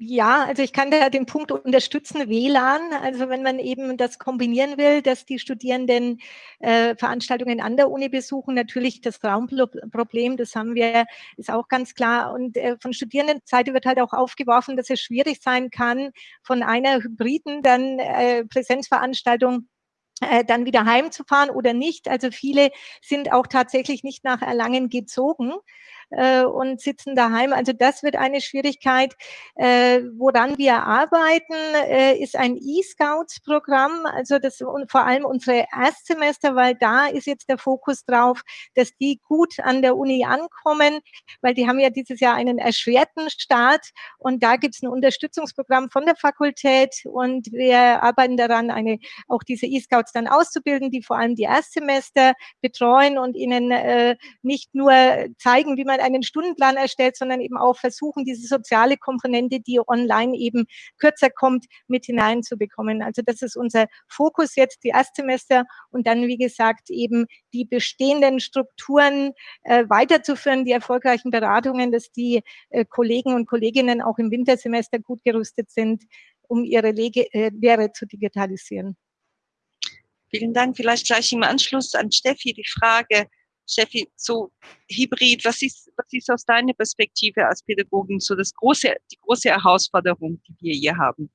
Ja, also ich kann da den Punkt unterstützen, WLAN. Also wenn man eben das kombinieren will, dass die Studierenden äh, Veranstaltungen an der Uni besuchen, natürlich das Raumproblem, das haben wir, ist auch ganz klar. Und äh, von Studierendenseite wird halt auch aufgeworfen, dass es schwierig sein kann, von einer hybriden dann äh, Präsenzveranstaltung äh, dann wieder heimzufahren oder nicht. Also viele sind auch tatsächlich nicht nach Erlangen gezogen, äh, und sitzen daheim. Also das wird eine Schwierigkeit. Äh, woran wir arbeiten, äh, ist ein E-Scouts-Programm, also das und vor allem unsere Erstsemester, weil da ist jetzt der Fokus drauf, dass die gut an der Uni ankommen, weil die haben ja dieses Jahr einen erschwerten Start und da gibt es ein Unterstützungsprogramm von der Fakultät und wir arbeiten daran, eine, auch diese E-Scouts dann auszubilden, die vor allem die Erstsemester betreuen und ihnen äh, nicht nur zeigen, wie man mal einen Stundenplan erstellt, sondern eben auch versuchen, diese soziale Komponente, die online eben kürzer kommt, mit hineinzubekommen. Also das ist unser Fokus jetzt, die Erstsemester und dann, wie gesagt, eben die bestehenden Strukturen äh, weiterzuführen, die erfolgreichen Beratungen, dass die äh, Kollegen und Kolleginnen auch im Wintersemester gut gerüstet sind, um ihre Lege, äh, Lehre zu digitalisieren. Vielen Dank. Vielleicht gleich im Anschluss an Steffi die Frage, Steffi, so Hybrid, was ist, was ist aus deiner Perspektive als Pädagogin so das große, die große Herausforderung, die wir hier haben?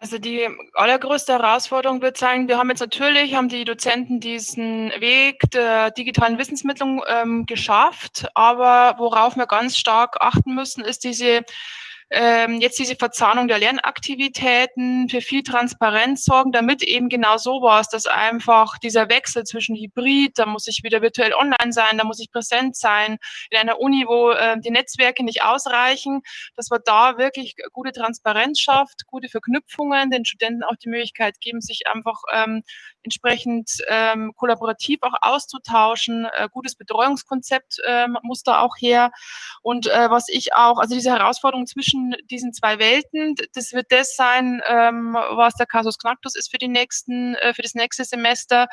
Also die allergrößte Herausforderung wird sein, wir haben jetzt natürlich, haben die Dozenten diesen Weg der digitalen Wissensmittlung ähm, geschafft, aber worauf wir ganz stark achten müssen, ist diese ähm, jetzt diese Verzahnung der Lernaktivitäten für viel Transparenz sorgen, damit eben genau sowas, dass einfach dieser Wechsel zwischen Hybrid, da muss ich wieder virtuell online sein, da muss ich präsent sein, in einer Uni, wo äh, die Netzwerke nicht ausreichen, dass man da wirklich gute Transparenz schafft, gute Verknüpfungen, den Studenten auch die Möglichkeit geben, sich einfach ähm, entsprechend ähm, kollaborativ auch auszutauschen. Äh, gutes Betreuungskonzept ähm, muss da auch her. Und äh, was ich auch, also diese Herausforderung zwischen diesen zwei Welten, das wird das sein, ähm, was der Casus Knacktus ist für die nächsten, äh, für das nächste Semester,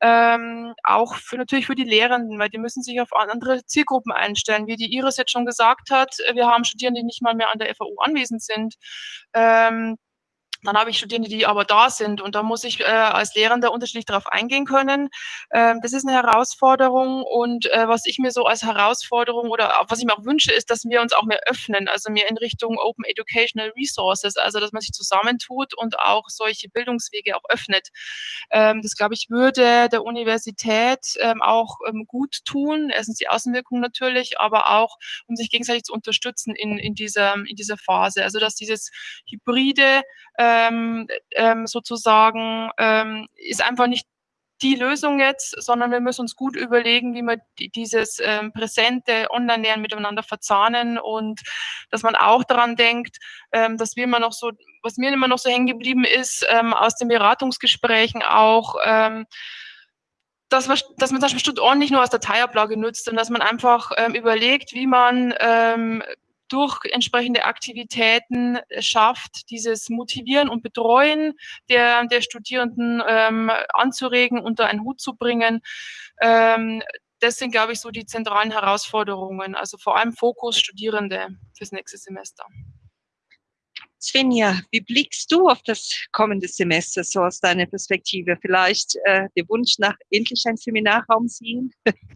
ähm, auch für natürlich für die Lehrenden, weil die müssen sich auf andere Zielgruppen einstellen, wie die Iris jetzt schon gesagt hat. Wir haben Studierende, die nicht mal mehr an der FAU anwesend sind. Ähm, dann habe ich Studierende, die aber da sind und da muss ich äh, als Lehrender unterschiedlich darauf eingehen können. Ähm, das ist eine Herausforderung und äh, was ich mir so als Herausforderung oder was ich mir auch wünsche, ist, dass wir uns auch mehr öffnen, also mehr in Richtung Open Educational Resources, also dass man sich zusammentut und auch solche Bildungswege auch öffnet. Ähm, das, glaube ich, würde der Universität ähm, auch ähm, gut tun. Erstens die Außenwirkung natürlich, aber auch, um sich gegenseitig zu unterstützen in, in, dieser, in dieser Phase. Also dass dieses hybride ähm, ähm, sozusagen, ähm, ist einfach nicht die Lösung jetzt, sondern wir müssen uns gut überlegen, wie wir dieses ähm, präsente Online-Lernen miteinander verzahnen und dass man auch daran denkt, ähm, dass wir immer noch so, was mir immer noch so hängen geblieben ist, ähm, aus den Beratungsgesprächen auch, ähm, dass man, dass man zum Beispiel Studenten nicht nur der Dateiablage nutzt und dass man einfach ähm, überlegt, wie man ähm, durch entsprechende Aktivitäten schafft, dieses Motivieren und Betreuen der, der Studierenden ähm, anzuregen, unter einen Hut zu bringen. Ähm, das sind, glaube ich, so die zentralen Herausforderungen. Also vor allem Fokus Studierende fürs nächste Semester. Svenja, wie blickst du auf das kommende Semester so aus deiner Perspektive? Vielleicht äh, der Wunsch nach endlich ein Seminarraum sehen? (laughs)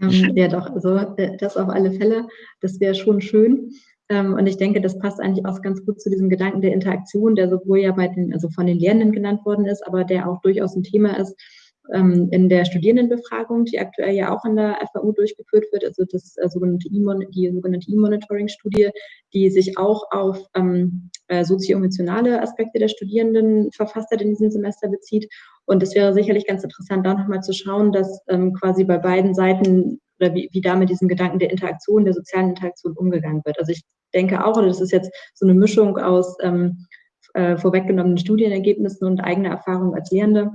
Ähm, ja, doch, also äh, das auf alle Fälle. Das wäre schon schön. Ähm, und ich denke, das passt eigentlich auch ganz gut zu diesem Gedanken der Interaktion, der sowohl ja bei den, also von den Lehrenden genannt worden ist, aber der auch durchaus ein Thema ist, ähm, in der Studierendenbefragung, die aktuell ja auch an der FAU durchgeführt wird, also das äh, sogenannte e die sogenannte E-Monitoring-Studie, die sich auch auf ähm, äh, sozioemotionale Aspekte der Studierenden verfasst hat in diesem Semester bezieht. Und es wäre sicherlich ganz interessant, da nochmal zu schauen, dass ähm, quasi bei beiden Seiten oder wie, wie da mit diesem Gedanken der Interaktion, der sozialen Interaktion umgegangen wird. Also ich denke auch, das ist jetzt so eine Mischung aus ähm, äh, vorweggenommenen Studienergebnissen und eigener Erfahrung als Lehrende,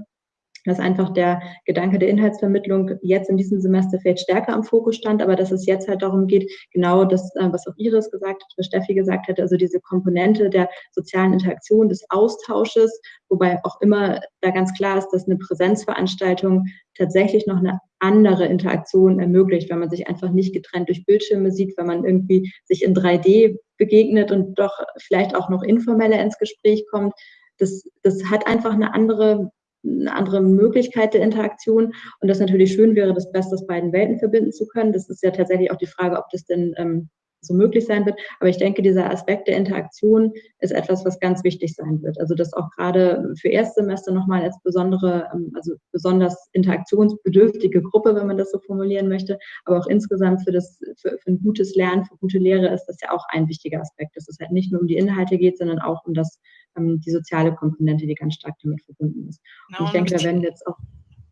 dass einfach der Gedanke der Inhaltsvermittlung jetzt in diesem Semester vielleicht stärker am Fokus stand, aber dass es jetzt halt darum geht, genau das, äh, was auch Iris gesagt hat, was Steffi gesagt hat, also diese Komponente der sozialen Interaktion, des Austausches, wobei auch immer da ganz klar ist, dass eine Präsenzveranstaltung tatsächlich noch eine andere Interaktion ermöglicht, wenn man sich einfach nicht getrennt durch Bildschirme sieht, wenn man irgendwie sich in 3D begegnet und doch vielleicht auch noch informeller ins Gespräch kommt. Das, das hat einfach eine andere eine andere Möglichkeit der Interaktion und das natürlich schön wäre, das Beste aus beiden Welten verbinden zu können. Das ist ja tatsächlich auch die Frage, ob das denn ähm, so möglich sein wird. Aber ich denke, dieser Aspekt der Interaktion ist etwas, was ganz wichtig sein wird. Also das auch gerade für Erstsemester nochmal als besondere, ähm, also besonders interaktionsbedürftige Gruppe, wenn man das so formulieren möchte, aber auch insgesamt für das, für, für ein gutes Lernen, für gute Lehre ist das ja auch ein wichtiger Aspekt, dass es halt nicht nur um die Inhalte geht, sondern auch um das ähm, die soziale Komponente, die ganz stark damit verbunden ist. Genau, und ich denke, da werden jetzt auch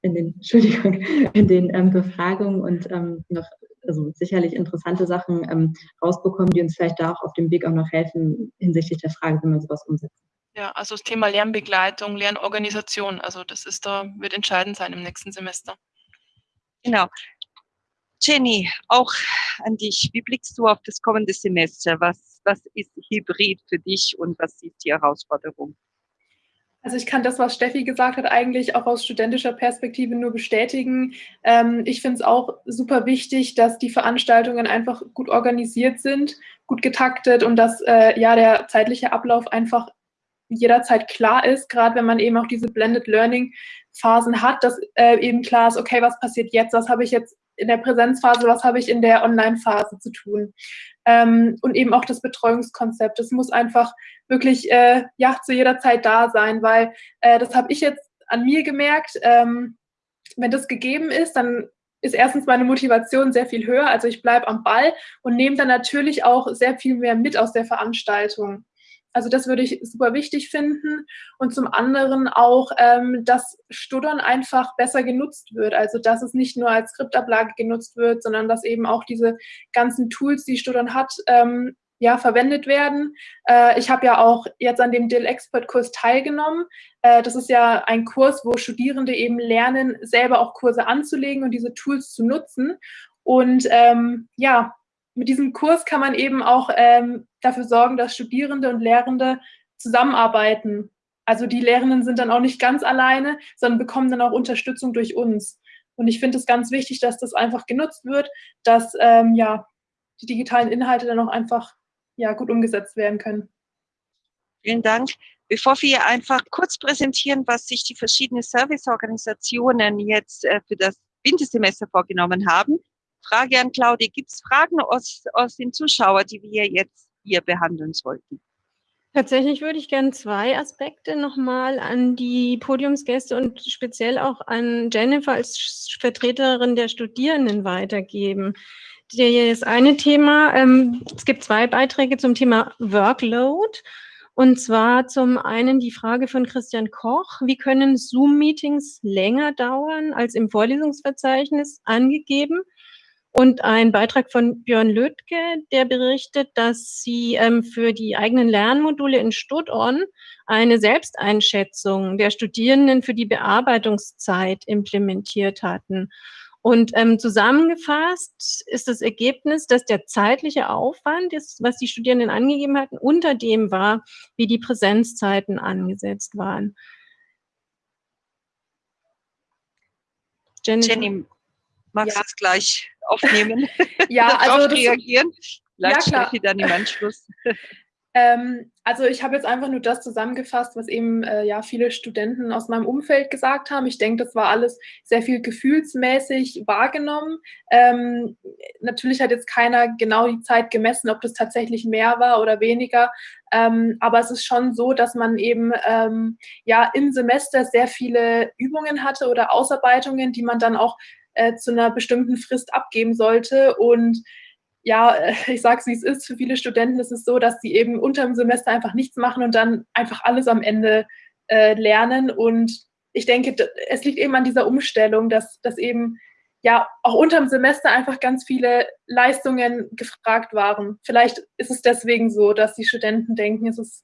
in den, (laughs) Entschuldigung, in den ähm, Befragungen und ähm, noch also sicherlich interessante Sachen ähm, rausbekommen, die uns vielleicht da auch auf dem Weg auch noch helfen hinsichtlich der Frage, wie man sowas umsetzt. Ja, also das Thema Lernbegleitung, Lernorganisation, also das ist da, wird entscheidend sein im nächsten Semester. Genau. Jenny, auch an dich. Wie blickst du auf das kommende Semester? Was, was ist Hybrid für dich und was ist die Herausforderung? Also ich kann das, was Steffi gesagt hat, eigentlich auch aus studentischer Perspektive nur bestätigen. Ähm, ich finde es auch super wichtig, dass die Veranstaltungen einfach gut organisiert sind, gut getaktet und dass äh, ja der zeitliche Ablauf einfach jederzeit klar ist, gerade wenn man eben auch diese Blended Learning Phasen hat, dass äh, eben klar ist, okay, was passiert jetzt, was habe ich jetzt in der Präsenzphase, was habe ich in der Online-Phase zu tun. Ähm, und eben auch das Betreuungskonzept. Das muss einfach wirklich äh, ja, zu jeder Zeit da sein, weil äh, das habe ich jetzt an mir gemerkt. Ähm, wenn das gegeben ist, dann ist erstens meine Motivation sehr viel höher. Also ich bleibe am Ball und nehme dann natürlich auch sehr viel mehr mit aus der Veranstaltung. Also das würde ich super wichtig finden. Und zum anderen auch, ähm, dass Studdern einfach besser genutzt wird. Also dass es nicht nur als Skriptablage genutzt wird, sondern dass eben auch diese ganzen Tools, die Studdern hat, ähm, ja, verwendet werden. Äh, ich habe ja auch jetzt an dem Dill Expert Kurs teilgenommen. Äh, das ist ja ein Kurs, wo Studierende eben lernen, selber auch Kurse anzulegen und diese Tools zu nutzen. Und ähm, ja, mit diesem Kurs kann man eben auch ähm, dafür sorgen, dass Studierende und Lehrende zusammenarbeiten. Also die Lehrenden sind dann auch nicht ganz alleine, sondern bekommen dann auch Unterstützung durch uns. Und ich finde es ganz wichtig, dass das einfach genutzt wird, dass ähm, ja, die digitalen Inhalte dann auch einfach ja, gut umgesetzt werden können. Vielen Dank. Bevor wir einfach kurz präsentieren, was sich die verschiedenen Serviceorganisationen jetzt äh, für das Wintersemester vorgenommen haben, Frage an Claudia, gibt es Fragen aus, aus den Zuschauern, die wir jetzt hier behandeln sollten? Tatsächlich würde ich gerne zwei Aspekte nochmal an die Podiumsgäste und speziell auch an Jennifer als Vertreterin der Studierenden weitergeben das eine Thema, ähm, es gibt zwei Beiträge zum Thema Workload. Und zwar zum einen die Frage von Christian Koch, wie können Zoom-Meetings länger dauern als im Vorlesungsverzeichnis angegeben? Und ein Beitrag von Björn Lötke, der berichtet, dass sie ähm, für die eigenen Lernmodule in Studon eine Selbsteinschätzung der Studierenden für die Bearbeitungszeit implementiert hatten. Und ähm, zusammengefasst ist das Ergebnis, dass der zeitliche Aufwand, ist, was die Studierenden angegeben hatten, unter dem war, wie die Präsenzzeiten angesetzt waren. Jennifer? Jenny, magst du ja. es gleich aufnehmen? (laughs) ja, (laughs) also das, reagieren? Vielleicht ja, klar. dann im Anschluss. Ähm, also ich habe jetzt einfach nur das zusammengefasst, was eben äh, ja viele Studenten aus meinem Umfeld gesagt haben. Ich denke, das war alles sehr viel gefühlsmäßig wahrgenommen. Ähm, natürlich hat jetzt keiner genau die Zeit gemessen, ob das tatsächlich mehr war oder weniger. Ähm, aber es ist schon so, dass man eben ähm, ja im Semester sehr viele Übungen hatte oder Ausarbeitungen, die man dann auch äh, zu einer bestimmten Frist abgeben sollte und ja, (laughs) ich sage es, wie es ist, für viele Studenten ist es so, dass sie eben unter dem Semester einfach nichts machen und dann einfach alles am Ende äh, lernen. Und ich denke, es liegt eben an dieser Umstellung, dass, dass eben ja auch unter dem Semester einfach ganz viele Leistungen gefragt waren. Vielleicht ist es deswegen so, dass die Studenten denken, es ist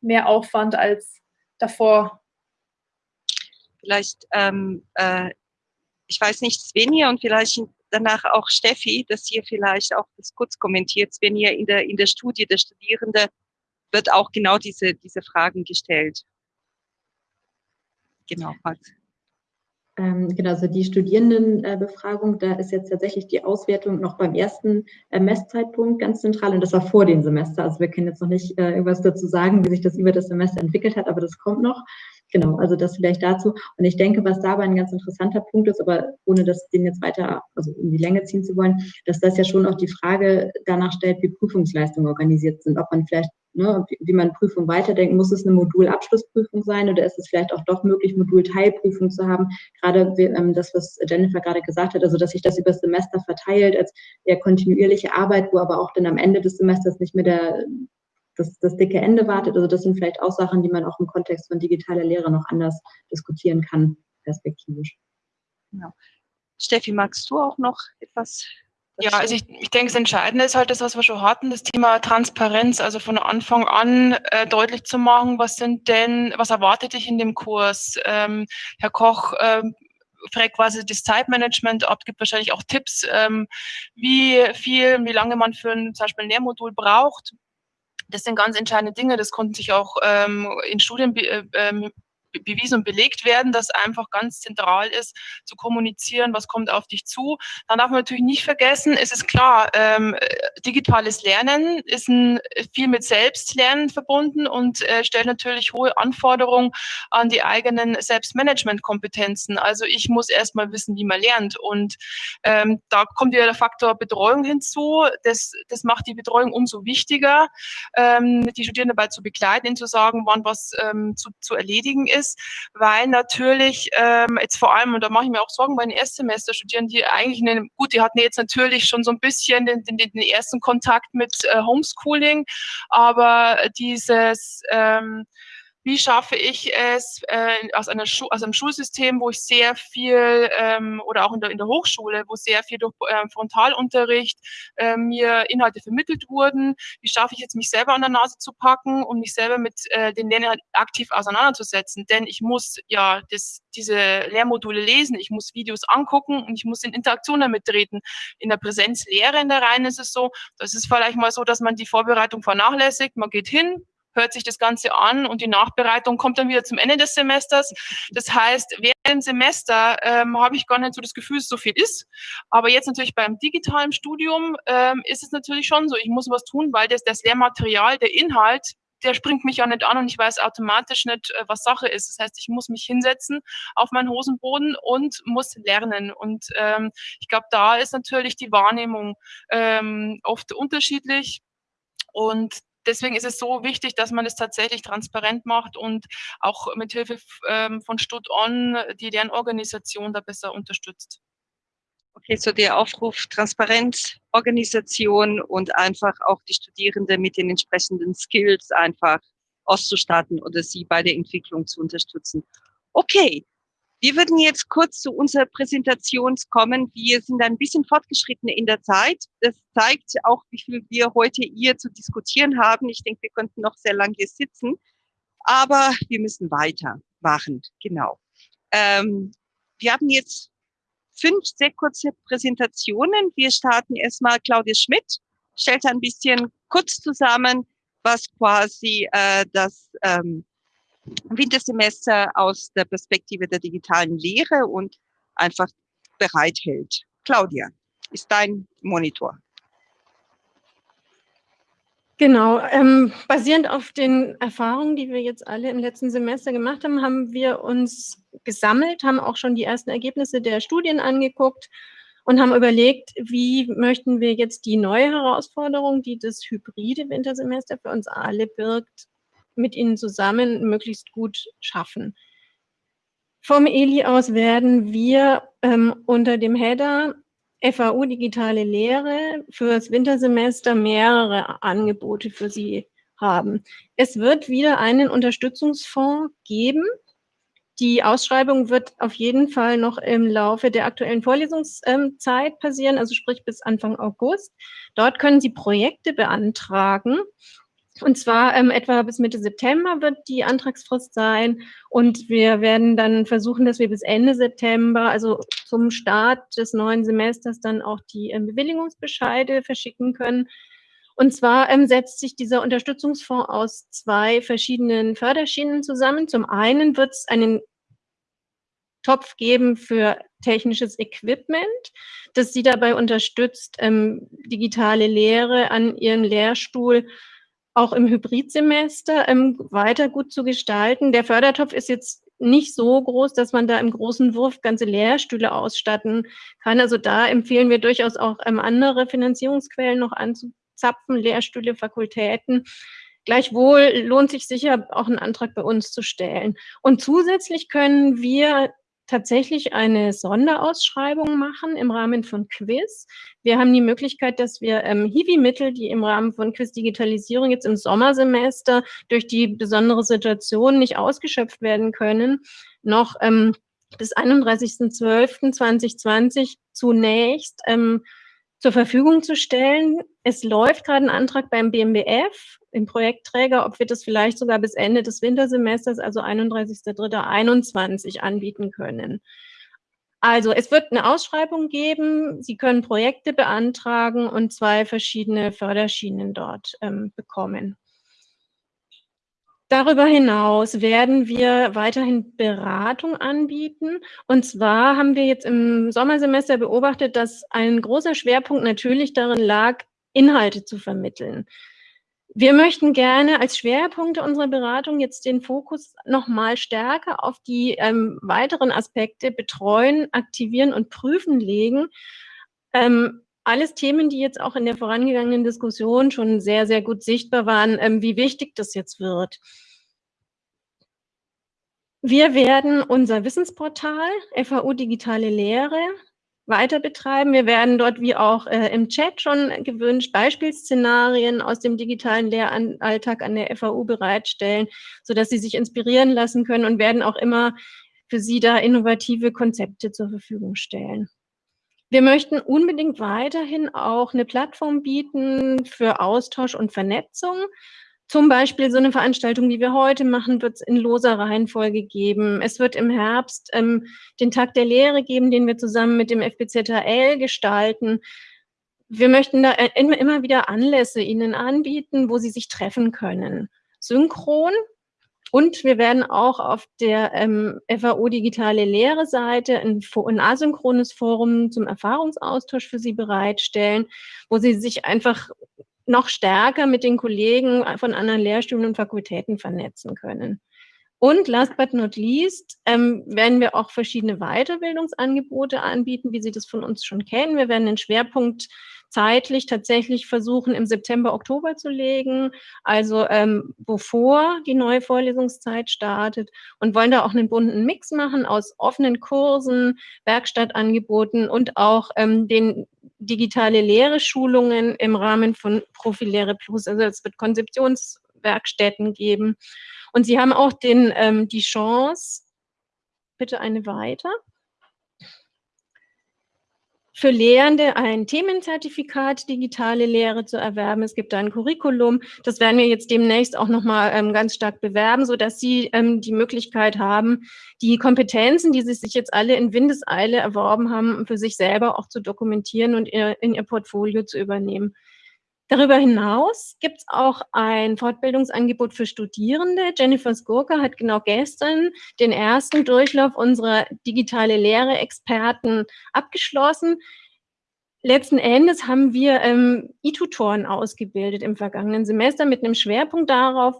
mehr Aufwand als davor. Vielleicht, ähm, äh, ich weiß nicht, Svenja und vielleicht danach auch Steffi, dass ihr vielleicht auch das kurz kommentiert, ihr in der, in der Studie der Studierende wird auch genau diese, diese Fragen gestellt. Genau, Max. Ähm, genau, also die Studierendenbefragung, da ist jetzt tatsächlich die Auswertung noch beim ersten äh, Messzeitpunkt ganz zentral und das war vor dem Semester. Also wir können jetzt noch nicht äh, irgendwas dazu sagen, wie sich das über das Semester entwickelt hat, aber das kommt noch. Genau, also das vielleicht dazu. Und ich denke, was dabei ein ganz interessanter Punkt ist, aber ohne das den jetzt weiter, also in die Länge ziehen zu wollen, dass das ja schon auch die Frage danach stellt, wie Prüfungsleistungen organisiert sind, ob man vielleicht ne, wie man Prüfung weiterdenkt, muss es eine Modulabschlussprüfung sein oder ist es vielleicht auch doch möglich, Modulteilprüfung zu haben? Gerade ähm, das, was Jennifer gerade gesagt hat, also dass sich das über das Semester verteilt als eher kontinuierliche Arbeit, wo aber auch dann am Ende des Semesters nicht mehr der das, das dicke Ende wartet. Also das sind vielleicht auch Sachen, die man auch im Kontext von digitaler Lehre noch anders diskutieren kann, perspektivisch. Genau. Steffi, magst du auch noch etwas ja, also ich, ich denke, das Entscheidende ist halt das, was wir schon hatten, das Thema Transparenz, also von Anfang an äh, deutlich zu machen, was sind denn, was erwartet dich in dem Kurs? Ähm, Herr Koch ähm, fragt quasi das Zeitmanagement ab, gibt wahrscheinlich auch Tipps, ähm, wie viel, wie lange man für ein zum Beispiel ein Lehrmodul braucht. Das sind ganz entscheidende Dinge. Das konnten sich auch ähm, in Studien äh, ähm, bewiesen und belegt werden, dass einfach ganz zentral ist, zu kommunizieren, was kommt auf dich zu. Dann darf man natürlich nicht vergessen, es ist klar, ähm, digitales Lernen ist ein, viel mit Selbstlernen verbunden und äh, stellt natürlich hohe Anforderungen an die eigenen Selbstmanagement-Kompetenzen. Also ich muss erstmal wissen, wie man lernt. Und ähm, da kommt ja der Faktor Betreuung hinzu. Das, das macht die Betreuung umso wichtiger, ähm, die Studierenden dabei zu begleiten, ihnen zu sagen, wann was ähm, zu, zu erledigen ist ist, weil natürlich ähm, jetzt vor allem, und da mache ich mir auch Sorgen bei den Erstsemesterstudierenden, die eigentlich, eine, gut, die hatten jetzt natürlich schon so ein bisschen den, den, den ersten Kontakt mit äh, Homeschooling, aber dieses ähm, wie schaffe ich es äh, aus, einer Schu aus einem Schulsystem, wo ich sehr viel ähm, oder auch in der, in der Hochschule, wo sehr viel durch äh, Frontalunterricht äh, mir Inhalte vermittelt wurden, wie schaffe ich jetzt mich selber an der Nase zu packen, um mich selber mit äh, den Lernern aktiv auseinanderzusetzen, denn ich muss ja das, diese Lehrmodule lesen, ich muss Videos angucken und ich muss in Interaktion damit treten. In der Präsenzlehre in der Reihen ist es so, das ist vielleicht mal so, dass man die Vorbereitung vernachlässigt, man geht hin, hört sich das Ganze an und die Nachbereitung kommt dann wieder zum Ende des Semesters. Das heißt, während dem Semester ähm, habe ich gar nicht so das Gefühl, dass so viel ist. Aber jetzt natürlich beim digitalen Studium ähm, ist es natürlich schon so, ich muss was tun, weil das, das Lehrmaterial, der Inhalt, der springt mich ja nicht an und ich weiß automatisch nicht, äh, was Sache ist. Das heißt, ich muss mich hinsetzen auf meinen Hosenboden und muss lernen. Und ähm, ich glaube, da ist natürlich die Wahrnehmung ähm, oft unterschiedlich. Und deswegen ist es so wichtig, dass man es tatsächlich transparent macht und auch mit Hilfe ähm, von Stud-On die Lernorganisation da besser unterstützt. Okay, so der Aufruf Transparenz, Organisation und einfach auch die Studierenden mit den entsprechenden Skills einfach auszustatten oder sie bei der Entwicklung zu unterstützen. Okay, wir würden jetzt kurz zu unserer Präsentation kommen. Wir sind ein bisschen fortgeschritten in der Zeit. Das zeigt auch, wie viel wir heute hier zu diskutieren haben. Ich denke, wir könnten noch sehr lange hier sitzen, aber wir müssen weitermachen. Genau. Ähm, wir haben jetzt fünf sehr kurze Präsentationen. Wir starten erstmal Claudia Schmidt, stellt ein bisschen kurz zusammen, was quasi äh, das ähm, Wintersemester aus der Perspektive der digitalen Lehre und einfach bereithält. Claudia, ist dein Monitor. Genau, ähm, basierend auf den Erfahrungen, die wir jetzt alle im letzten Semester gemacht haben, haben wir uns gesammelt, haben auch schon die ersten Ergebnisse der Studien angeguckt und haben überlegt, wie möchten wir jetzt die neue Herausforderung, die das hybride Wintersemester für uns alle birgt, mit ihnen zusammen möglichst gut schaffen. Vom ELI aus werden wir ähm, unter dem Header FAU Digitale Lehre fürs Wintersemester mehrere Angebote für Sie haben. Es wird wieder einen Unterstützungsfonds geben. Die Ausschreibung wird auf jeden Fall noch im Laufe der aktuellen Vorlesungszeit passieren, also sprich bis Anfang August. Dort können Sie Projekte beantragen und zwar ähm, etwa bis Mitte September wird die Antragsfrist sein. Und wir werden dann versuchen, dass wir bis Ende September, also zum Start des neuen Semesters, dann auch die ähm, Bewilligungsbescheide verschicken können. Und zwar ähm, setzt sich dieser Unterstützungsfonds aus zwei verschiedenen Förderschienen zusammen. Zum einen wird es einen Topf geben für technisches Equipment, das Sie dabei unterstützt, ähm, digitale Lehre an Ihrem Lehrstuhl auch im Hybridsemester ähm, weiter gut zu gestalten. Der Fördertopf ist jetzt nicht so groß, dass man da im großen Wurf ganze Lehrstühle ausstatten kann. Also da empfehlen wir durchaus auch ähm, andere Finanzierungsquellen noch anzuzapfen, Lehrstühle, Fakultäten. Gleichwohl lohnt sich sicher auch ein Antrag bei uns zu stellen. Und zusätzlich können wir tatsächlich eine Sonderausschreibung machen im Rahmen von Quiz. Wir haben die Möglichkeit, dass wir ähm, Hiwi-Mittel, die im Rahmen von Quiz-Digitalisierung jetzt im Sommersemester durch die besondere Situation nicht ausgeschöpft werden können, noch ähm, bis 31.12.2020 zunächst ähm, zur Verfügung zu stellen. Es läuft gerade ein Antrag beim BMBF, im Projektträger, ob wir das vielleicht sogar bis Ende des Wintersemesters, also 31.03.21 anbieten können. Also es wird eine Ausschreibung geben, Sie können Projekte beantragen und zwei verschiedene Förderschienen dort ähm, bekommen. Darüber hinaus werden wir weiterhin Beratung anbieten. Und zwar haben wir jetzt im Sommersemester beobachtet, dass ein großer Schwerpunkt natürlich darin lag, Inhalte zu vermitteln. Wir möchten gerne als Schwerpunkte unserer Beratung jetzt den Fokus noch mal stärker auf die ähm, weiteren Aspekte betreuen, aktivieren und prüfen legen. Ähm, alles Themen, die jetzt auch in der vorangegangenen Diskussion schon sehr, sehr gut sichtbar waren, ähm, wie wichtig das jetzt wird. Wir werden unser Wissensportal FAU Digitale Lehre weiter betreiben. Wir werden dort, wie auch äh, im Chat schon gewünscht, Beispielszenarien aus dem digitalen Lehralltag an der FAU bereitstellen, sodass Sie sich inspirieren lassen können und werden auch immer für Sie da innovative Konzepte zur Verfügung stellen. Wir möchten unbedingt weiterhin auch eine Plattform bieten für Austausch und Vernetzung. Zum Beispiel so eine Veranstaltung, wie wir heute machen, wird es in loser Reihenfolge geben. Es wird im Herbst ähm, den Tag der Lehre geben, den wir zusammen mit dem FBZHL gestalten. Wir möchten da äh, immer wieder Anlässe Ihnen anbieten, wo Sie sich treffen können. Synchron und wir werden auch auf der ähm, FAO Digitale Lehre Seite ein, ein asynchrones Forum zum Erfahrungsaustausch für Sie bereitstellen, wo Sie sich einfach noch stärker mit den Kollegen von anderen Lehrstühlen und Fakultäten vernetzen können. Und last but not least ähm, werden wir auch verschiedene Weiterbildungsangebote anbieten, wie Sie das von uns schon kennen. Wir werden den Schwerpunkt zeitlich tatsächlich versuchen, im September, Oktober zu legen, also ähm, bevor die neue Vorlesungszeit startet und wollen da auch einen bunten Mix machen aus offenen Kursen, Werkstattangeboten und auch ähm, den digitale Lehre-Schulungen im Rahmen von Profilehre Plus. Also es wird Konzeptionswerkstätten geben. Und Sie haben auch den, ähm, die Chance, bitte eine weiter, für Lehrende ein Themenzertifikat digitale Lehre zu erwerben. Es gibt ein Curriculum. Das werden wir jetzt demnächst auch nochmal ähm, ganz stark bewerben, sodass Sie ähm, die Möglichkeit haben, die Kompetenzen, die Sie sich jetzt alle in Windeseile erworben haben, für sich selber auch zu dokumentieren und in Ihr Portfolio zu übernehmen. Darüber hinaus gibt es auch ein Fortbildungsangebot für Studierende. Jennifer Skurka hat genau gestern den ersten Durchlauf unserer digitale Lehre-Experten abgeschlossen. Letzten Endes haben wir ähm, E-Tutoren ausgebildet im vergangenen Semester mit einem Schwerpunkt darauf,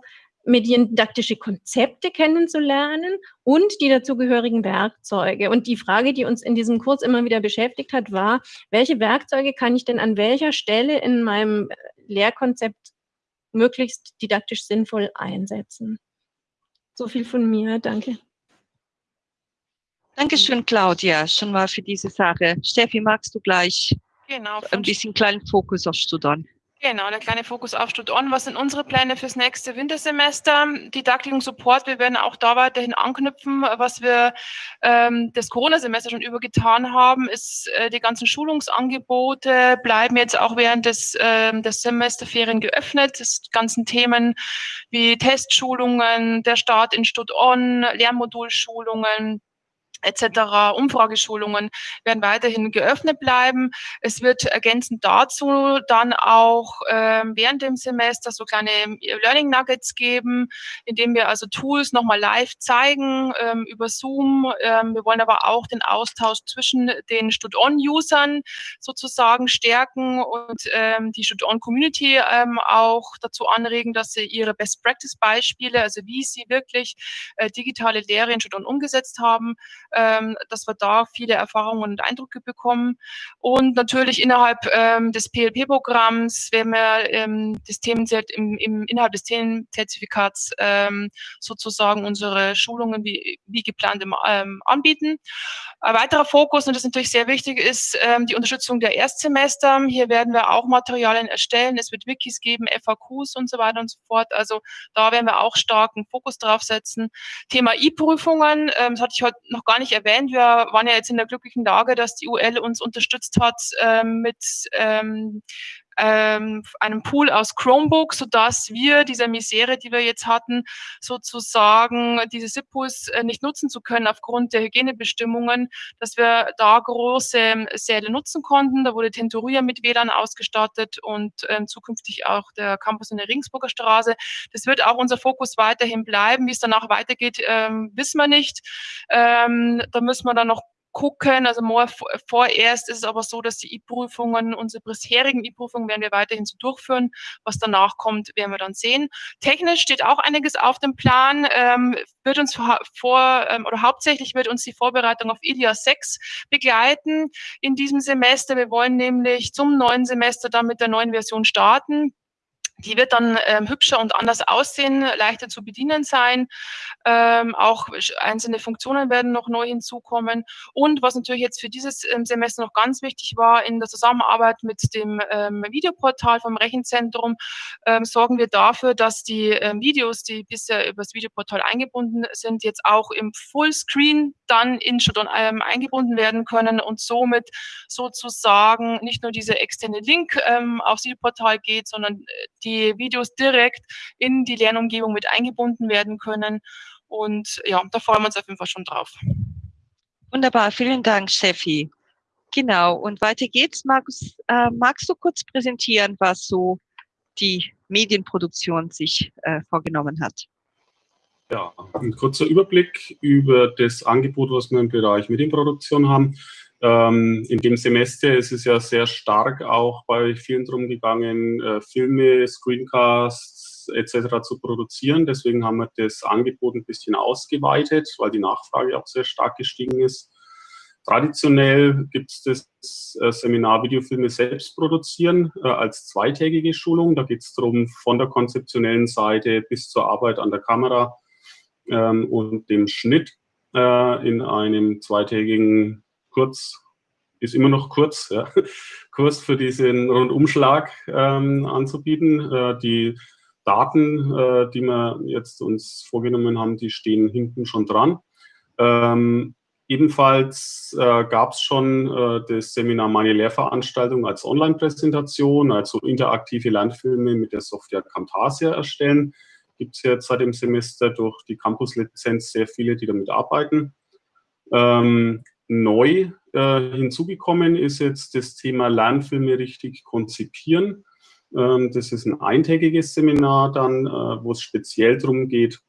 mediendidaktische Konzepte kennenzulernen und die dazugehörigen Werkzeuge. Und die Frage, die uns in diesem Kurs immer wieder beschäftigt hat, war, welche Werkzeuge kann ich denn an welcher Stelle in meinem Lehrkonzept möglichst didaktisch sinnvoll einsetzen? So viel von mir. Danke. Dankeschön, Claudia, schon mal für diese Sache. Steffi, magst du gleich genau, ein bisschen kleinen Fokus auf Studenten? Genau, der kleine Fokus auf Stud-On. Was sind unsere Pläne fürs nächste Wintersemester? Didaktik und Support, wir werden auch da weiterhin anknüpfen. Was wir ähm, das Corona-Semester schon übergetan haben, ist, äh, die ganzen Schulungsangebote bleiben jetzt auch während des, äh, des Semesterferien geöffnet. Das ganzen Themen wie Testschulungen, der Start in Stud-On, Lernmodulschulungen, etc. Umfrageschulungen werden weiterhin geöffnet bleiben. Es wird ergänzend dazu dann auch ähm, während dem Semester so kleine Learning Nuggets geben, indem wir also Tools nochmal live zeigen ähm, über Zoom. Ähm, wir wollen aber auch den Austausch zwischen den Stud-On-Usern sozusagen stärken und ähm, die Stud-On-Community ähm, auch dazu anregen, dass sie ihre Best-Practice-Beispiele, also wie sie wirklich äh, digitale Lehre in Stud-On umgesetzt haben, ähm, dass wir da viele Erfahrungen und Eindrücke bekommen. Und natürlich innerhalb ähm, des PLP-Programms werden wir ähm, das Themenzert im, im innerhalb des Themenzertifikats ähm, sozusagen unsere Schulungen wie, wie geplant im, ähm, anbieten. Ein weiterer Fokus, und das ist natürlich sehr wichtig, ist ähm, die Unterstützung der Erstsemester. Hier werden wir auch Materialien erstellen. Es wird Wikis geben, FAQs und so weiter und so fort. Also da werden wir auch starken Fokus drauf setzen. Thema E-Prüfungen, ähm, das hatte ich heute noch gar nicht erwähnt. Wir waren ja jetzt in der glücklichen Lage, dass die UL uns unterstützt hat ähm, mit ähm, ähm, einem Pool aus Chromebook, sodass wir diese Misere, die wir jetzt hatten, sozusagen diese SIPUs äh, nicht nutzen zu können aufgrund der Hygienebestimmungen, dass wir da große Säle nutzen konnten. Da wurde Tenturia mit WLAN ausgestattet und ähm, zukünftig auch der Campus in der Ringsburger Straße. Das wird auch unser Fokus weiterhin bleiben. Wie es danach weitergeht, ähm, wissen wir nicht. Ähm, da müssen wir dann noch gucken. Also more, vorerst ist es aber so, dass die E-Prüfungen, unsere bisherigen E-Prüfungen werden wir weiterhin so durchführen. Was danach kommt, werden wir dann sehen. Technisch steht auch einiges auf dem Plan. Ähm, wird uns vor, ähm, oder hauptsächlich wird uns die Vorbereitung auf IDIA 6 begleiten in diesem Semester. Wir wollen nämlich zum neuen Semester dann mit der neuen Version starten. Die wird dann ähm, hübscher und anders aussehen, leichter zu bedienen sein. Ähm, auch einzelne Funktionen werden noch neu hinzukommen. Und was natürlich jetzt für dieses ähm, Semester noch ganz wichtig war, in der Zusammenarbeit mit dem ähm, Videoportal vom Rechenzentrum ähm, sorgen wir dafür, dass die ähm, Videos, die bisher über das Videoportal eingebunden sind, jetzt auch im Fullscreen dann in Shodan eingebunden werden können und somit sozusagen nicht nur dieser externe Link aufs Videoportal geht, sondern äh, die Videos direkt in die Lernumgebung mit eingebunden werden können. Und ja, da freuen wir uns auf jeden Fall schon drauf. Wunderbar, vielen Dank, Steffi. Genau, und weiter geht's. Markus, äh, magst du kurz präsentieren, was so die Medienproduktion sich äh, vorgenommen hat? Ja, ein kurzer Überblick über das Angebot, was wir im Bereich Medienproduktion haben. Ähm, in dem Semester ist es ja sehr stark auch bei vielen drum gegangen, äh, Filme, Screencasts etc. zu produzieren. Deswegen haben wir das Angebot ein bisschen ausgeweitet, weil die Nachfrage auch sehr stark gestiegen ist. Traditionell gibt es das äh, Seminar Videofilme selbst produzieren äh, als zweitägige Schulung. Da geht es darum, von der konzeptionellen Seite bis zur Arbeit an der Kamera ähm, und dem Schnitt äh, in einem zweitägigen kurz, ist immer noch kurz, ja, (laughs) Kurs für diesen Rundumschlag ähm, anzubieten. Äh, die Daten, äh, die wir jetzt uns vorgenommen haben, die stehen hinten schon dran. Ähm, ebenfalls äh, gab es schon äh, das Seminar Meine Lehrveranstaltung als Online-Präsentation, also interaktive Lernfilme mit der Software Camtasia erstellen. Gibt es jetzt seit dem Semester durch die Campus-Lizenz sehr viele, die damit arbeiten. Ähm, Neu äh, hinzugekommen ist jetzt das Thema Lernfilme richtig konzipieren. Ähm, das ist ein eintägiges Seminar dann, äh, wo es speziell darum geht,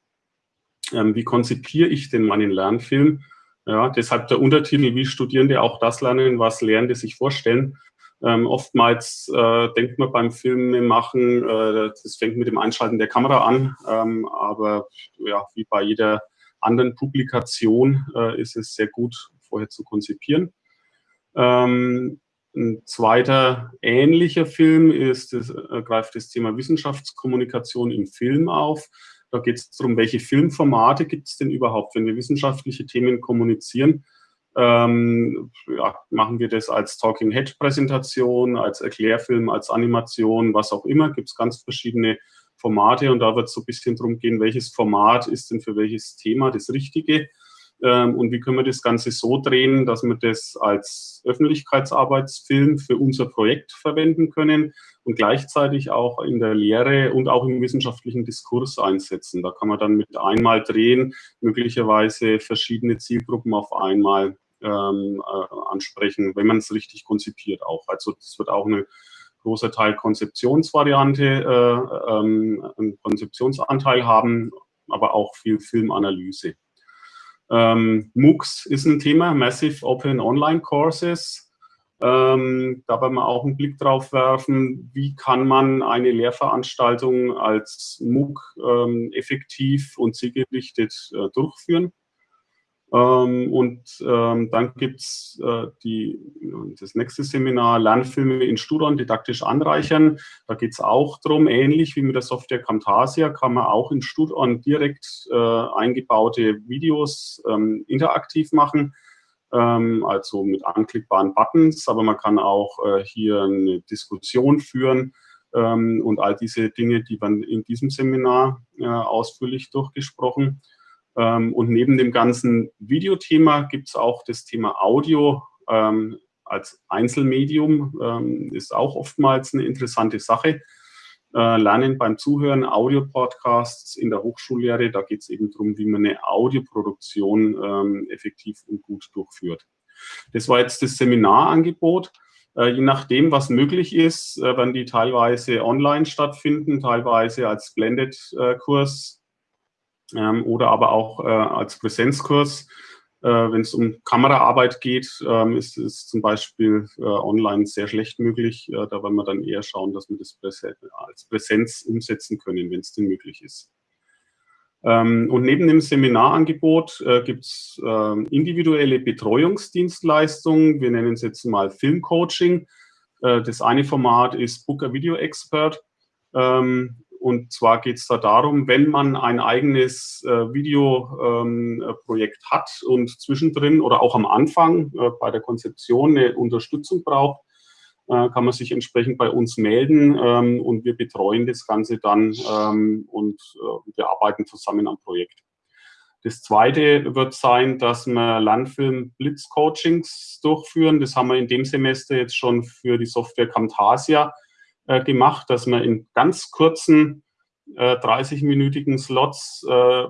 ähm, wie konzipiere ich denn meinen Lernfilm? Ja, deshalb der Untertitel, wie Studierende auch das lernen, was Lernende sich vorstellen. Ähm, oftmals äh, denkt man beim Filmemachen, äh, das fängt mit dem Einschalten der Kamera an, ähm, aber ja, wie bei jeder anderen Publikation äh, ist es sehr gut, vorher zu konzipieren. Ähm, ein zweiter ähnlicher Film ist, das, äh, greift das Thema Wissenschaftskommunikation im Film auf. Da geht es darum, welche Filmformate gibt es denn überhaupt, wenn wir wissenschaftliche Themen kommunizieren. Ähm, ja, machen wir das als Talking Head Präsentation, als Erklärfilm, als Animation, was auch immer. Gibt es ganz verschiedene Formate und da wird es so ein bisschen darum gehen, welches Format ist denn für welches Thema das Richtige. Ähm, und wie können wir das Ganze so drehen, dass wir das als Öffentlichkeitsarbeitsfilm für unser Projekt verwenden können und gleichzeitig auch in der Lehre und auch im wissenschaftlichen Diskurs einsetzen. Da kann man dann mit einmal drehen, möglicherweise verschiedene Zielgruppen auf einmal ähm, äh, ansprechen, wenn man es richtig konzipiert auch. Also das wird auch eine großer Teil Konzeptionsvariante, äh, ähm, einen Konzeptionsanteil haben, aber auch viel Filmanalyse. Ähm, MOOCs ist ein Thema, Massive Open Online Courses. Ähm, da werden wir auch einen Blick drauf werfen, wie kann man eine Lehrveranstaltung als MOOC ähm, effektiv und zielgerichtet äh, durchführen. Ähm, und ähm, dann gibt es äh, das nächste Seminar, Lernfilme in Studon didaktisch anreichern. Da geht es auch darum, ähnlich wie mit der Software Camtasia, kann man auch in Studon direkt äh, eingebaute Videos ähm, interaktiv machen, ähm, also mit anklickbaren Buttons, aber man kann auch äh, hier eine Diskussion führen ähm, und all diese Dinge, die werden in diesem Seminar äh, ausführlich durchgesprochen. Ähm, und neben dem ganzen Videothema gibt es auch das Thema Audio ähm, als Einzelmedium, ähm, ist auch oftmals eine interessante Sache. Äh, Lernen beim Zuhören, Audio-Podcasts in der Hochschullehre, da geht es eben darum, wie man eine Audioproduktion effektiv und gut durchführt. Das war jetzt das Seminarangebot. Äh, je nachdem, was möglich ist, äh, werden die teilweise online stattfinden, teilweise als Blended-Kurs ähm, oder aber auch äh, als Präsenzkurs. Äh, Wenn es um Kameraarbeit geht, ähm, ist es zum Beispiel äh, online sehr schlecht möglich. Äh, da wollen wir dann eher schauen, dass wir das Präsen als Präsenz umsetzen können, wenn es denn möglich ist. Ähm, und neben dem Seminarangebot äh, gibt es äh, individuelle Betreuungsdienstleistungen. Wir nennen es jetzt mal Filmcoaching. Äh, das eine Format ist Booker Video Expert. Ähm, und zwar geht es da darum, wenn man ein eigenes äh, Videoprojekt ähm, hat und zwischendrin oder auch am Anfang äh, bei der Konzeption eine Unterstützung braucht, äh, kann man sich entsprechend bei uns melden ähm, und wir betreuen das Ganze dann ähm, und äh, wir arbeiten zusammen am Projekt. Das zweite wird sein, dass wir Landfilm-Blitz-Coachings durchführen. Das haben wir in dem Semester jetzt schon für die Software Camtasia äh, gemacht, dass man in ganz kurzen äh, 30-minütigen Slots äh,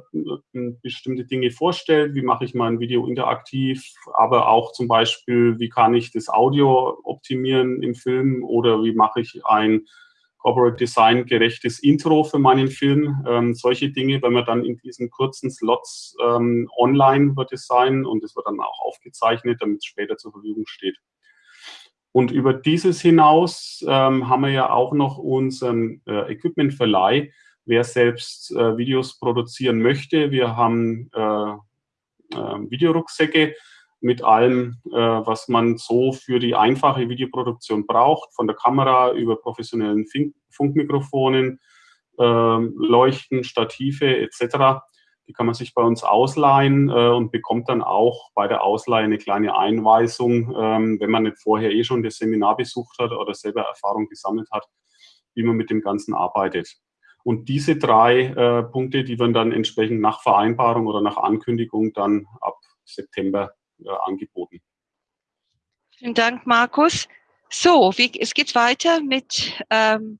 bestimmte Dinge vorstellt. Wie mache ich mein Video interaktiv, aber auch zum Beispiel, wie kann ich das Audio optimieren im Film oder wie mache ich ein Corporate Design gerechtes Intro für meinen Film. Ähm, solche Dinge, wenn man dann in diesen kurzen Slots ähm, online wird es sein und es wird dann auch aufgezeichnet, damit es später zur Verfügung steht. Und über dieses hinaus ähm, haben wir ja auch noch unseren äh, Equipmentverleih, wer selbst äh, Videos produzieren möchte. Wir haben äh, äh, Videorucksäcke mit allem, äh, was man so für die einfache Videoproduktion braucht, von der Kamera über professionellen Fink Funkmikrofonen, ähm, Leuchten, Stative etc. Die kann man sich bei uns ausleihen äh, und bekommt dann auch bei der Ausleihe eine kleine Einweisung, ähm, wenn man nicht vorher eh schon das Seminar besucht hat oder selber Erfahrung gesammelt hat, wie man mit dem Ganzen arbeitet. Und diese drei äh, Punkte, die werden dann entsprechend nach Vereinbarung oder nach Ankündigung dann ab September äh, angeboten. Vielen Dank, Markus. So, wie, es geht weiter mit, ähm,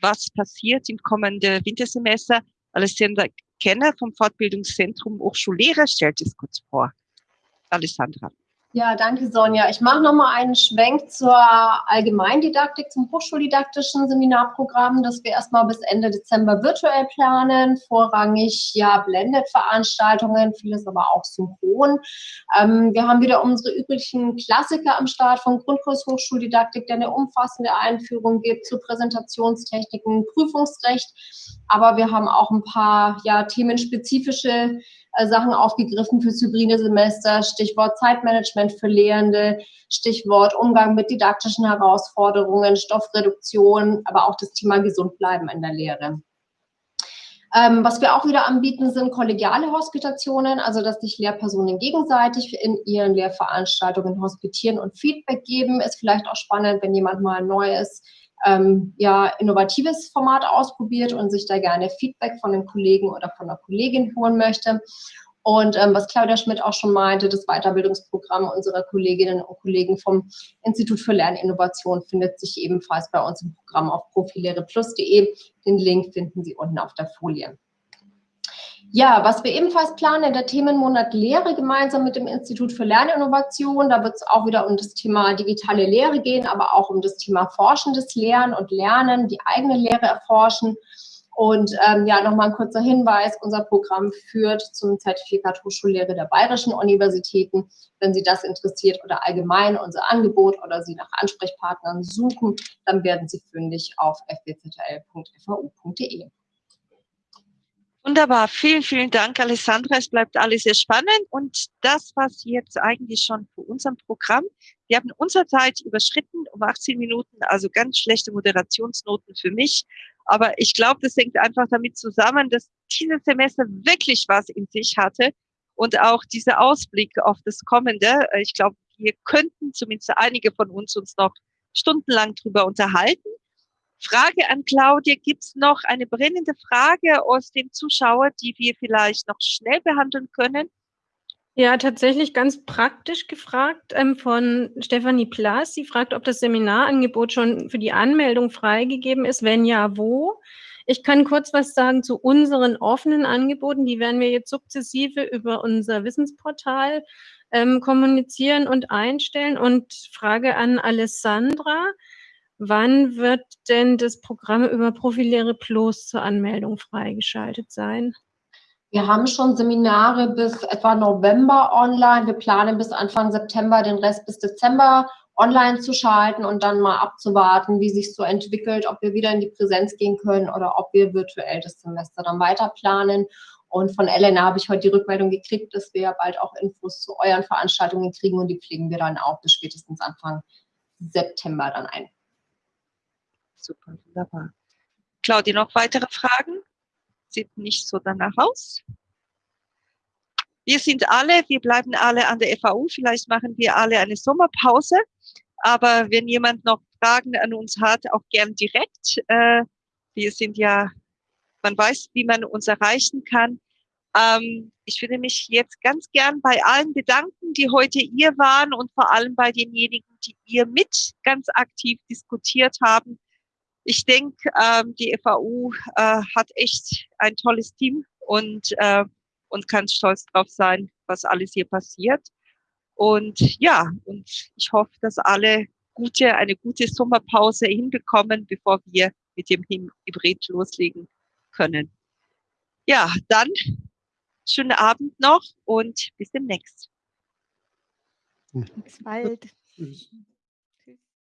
was passiert im kommenden Wintersemester. Alessandra Kenner vom Fortbildungszentrum Hochschullehrer stellt es kurz vor. Alessandra. Ja, danke Sonja. Ich mache nochmal einen Schwenk zur Allgemeindidaktik, zum hochschuldidaktischen Seminarprogramm, das wir erstmal bis Ende Dezember virtuell planen. Vorrangig ja Blended-Veranstaltungen, vieles aber auch synchron. Ähm, wir haben wieder unsere üblichen Klassiker am Start vom Grundkurs Hochschuldidaktik, der eine umfassende Einführung gibt zu Präsentationstechniken, Prüfungsrecht. Aber wir haben auch ein paar ja themenspezifische Sachen aufgegriffen fürs hybride Semester, Stichwort Zeitmanagement für Lehrende, Stichwort Umgang mit didaktischen Herausforderungen, Stoffreduktion, aber auch das Thema Gesundbleiben in der Lehre. Ähm, was wir auch wieder anbieten, sind kollegiale Hospitationen, also dass sich Lehrpersonen gegenseitig in ihren Lehrveranstaltungen hospitieren und Feedback geben. Ist vielleicht auch spannend, wenn jemand mal neu ist, ähm, ja, innovatives Format ausprobiert und sich da gerne Feedback von den Kollegen oder von der Kollegin holen möchte. Und ähm, was Claudia Schmidt auch schon meinte, das Weiterbildungsprogramm unserer Kolleginnen und Kollegen vom Institut für Lerninnovation findet sich ebenfalls bei uns im Programm auf profilehreplus.de. Den Link finden Sie unten auf der Folie. Ja, was wir ebenfalls planen, der Themenmonat Lehre gemeinsam mit dem Institut für Lerninnovation. Da wird es auch wieder um das Thema digitale Lehre gehen, aber auch um das Thema forschendes Lernen und Lernen, die eigene Lehre erforschen. Und ähm, ja, nochmal ein kurzer Hinweis, unser Programm führt zum Zertifikat Hochschullehre der Bayerischen Universitäten. Wenn Sie das interessiert oder allgemein unser Angebot oder Sie nach Ansprechpartnern suchen, dann werden Sie fündig auf fbzl.fau.de. Wunderbar, vielen, vielen Dank, Alessandra. Es bleibt alles sehr spannend. Und das, was jetzt eigentlich schon für unserem Programm, wir haben unsere Zeit überschritten um 18 Minuten, also ganz schlechte Moderationsnoten für mich. Aber ich glaube, das hängt einfach damit zusammen, dass dieses Semester wirklich was in sich hatte und auch dieser Ausblick auf das Kommende. Ich glaube, wir könnten zumindest einige von uns uns noch stundenlang drüber unterhalten. Frage an Claudia, gibt es noch eine brennende Frage aus dem Zuschauer, die wir vielleicht noch schnell behandeln können? Ja, tatsächlich ganz praktisch gefragt ähm, von Stefanie Plass. Sie fragt, ob das Seminarangebot schon für die Anmeldung freigegeben ist. Wenn ja, wo? Ich kann kurz was sagen zu unseren offenen Angeboten. Die werden wir jetzt sukzessive über unser Wissensportal ähm, kommunizieren und einstellen. Und Frage an Alessandra. Wann wird denn das Programm über Profilehre Plus zur Anmeldung freigeschaltet sein? Wir haben schon Seminare bis etwa November online. Wir planen bis Anfang September den Rest bis Dezember online zu schalten und dann mal abzuwarten, wie sich so entwickelt, ob wir wieder in die Präsenz gehen können oder ob wir virtuell das Semester dann weiter planen. Und von Elena habe ich heute die Rückmeldung gekriegt, dass wir bald auch Infos zu euren Veranstaltungen kriegen und die pflegen wir dann auch bis spätestens Anfang September dann ein. Super, wunderbar. Claudia, noch weitere Fragen? Sieht nicht so danach aus. Wir sind alle, wir bleiben alle an der FAU. Vielleicht machen wir alle eine Sommerpause. Aber wenn jemand noch Fragen an uns hat, auch gern direkt. Äh, wir sind ja, man weiß, wie man uns erreichen kann. Ähm, ich würde mich jetzt ganz gern bei allen bedanken, die heute hier waren und vor allem bei denjenigen, die ihr mit ganz aktiv diskutiert haben. Ich denke, ähm, die FAU äh, hat echt ein tolles Team und, äh, und kann stolz drauf sein, was alles hier passiert. Und ja, und ich hoffe, dass alle gute, eine gute Sommerpause hinbekommen, bevor wir mit dem Hybrid loslegen können. Ja, dann schönen Abend noch und bis demnächst. Bis bald.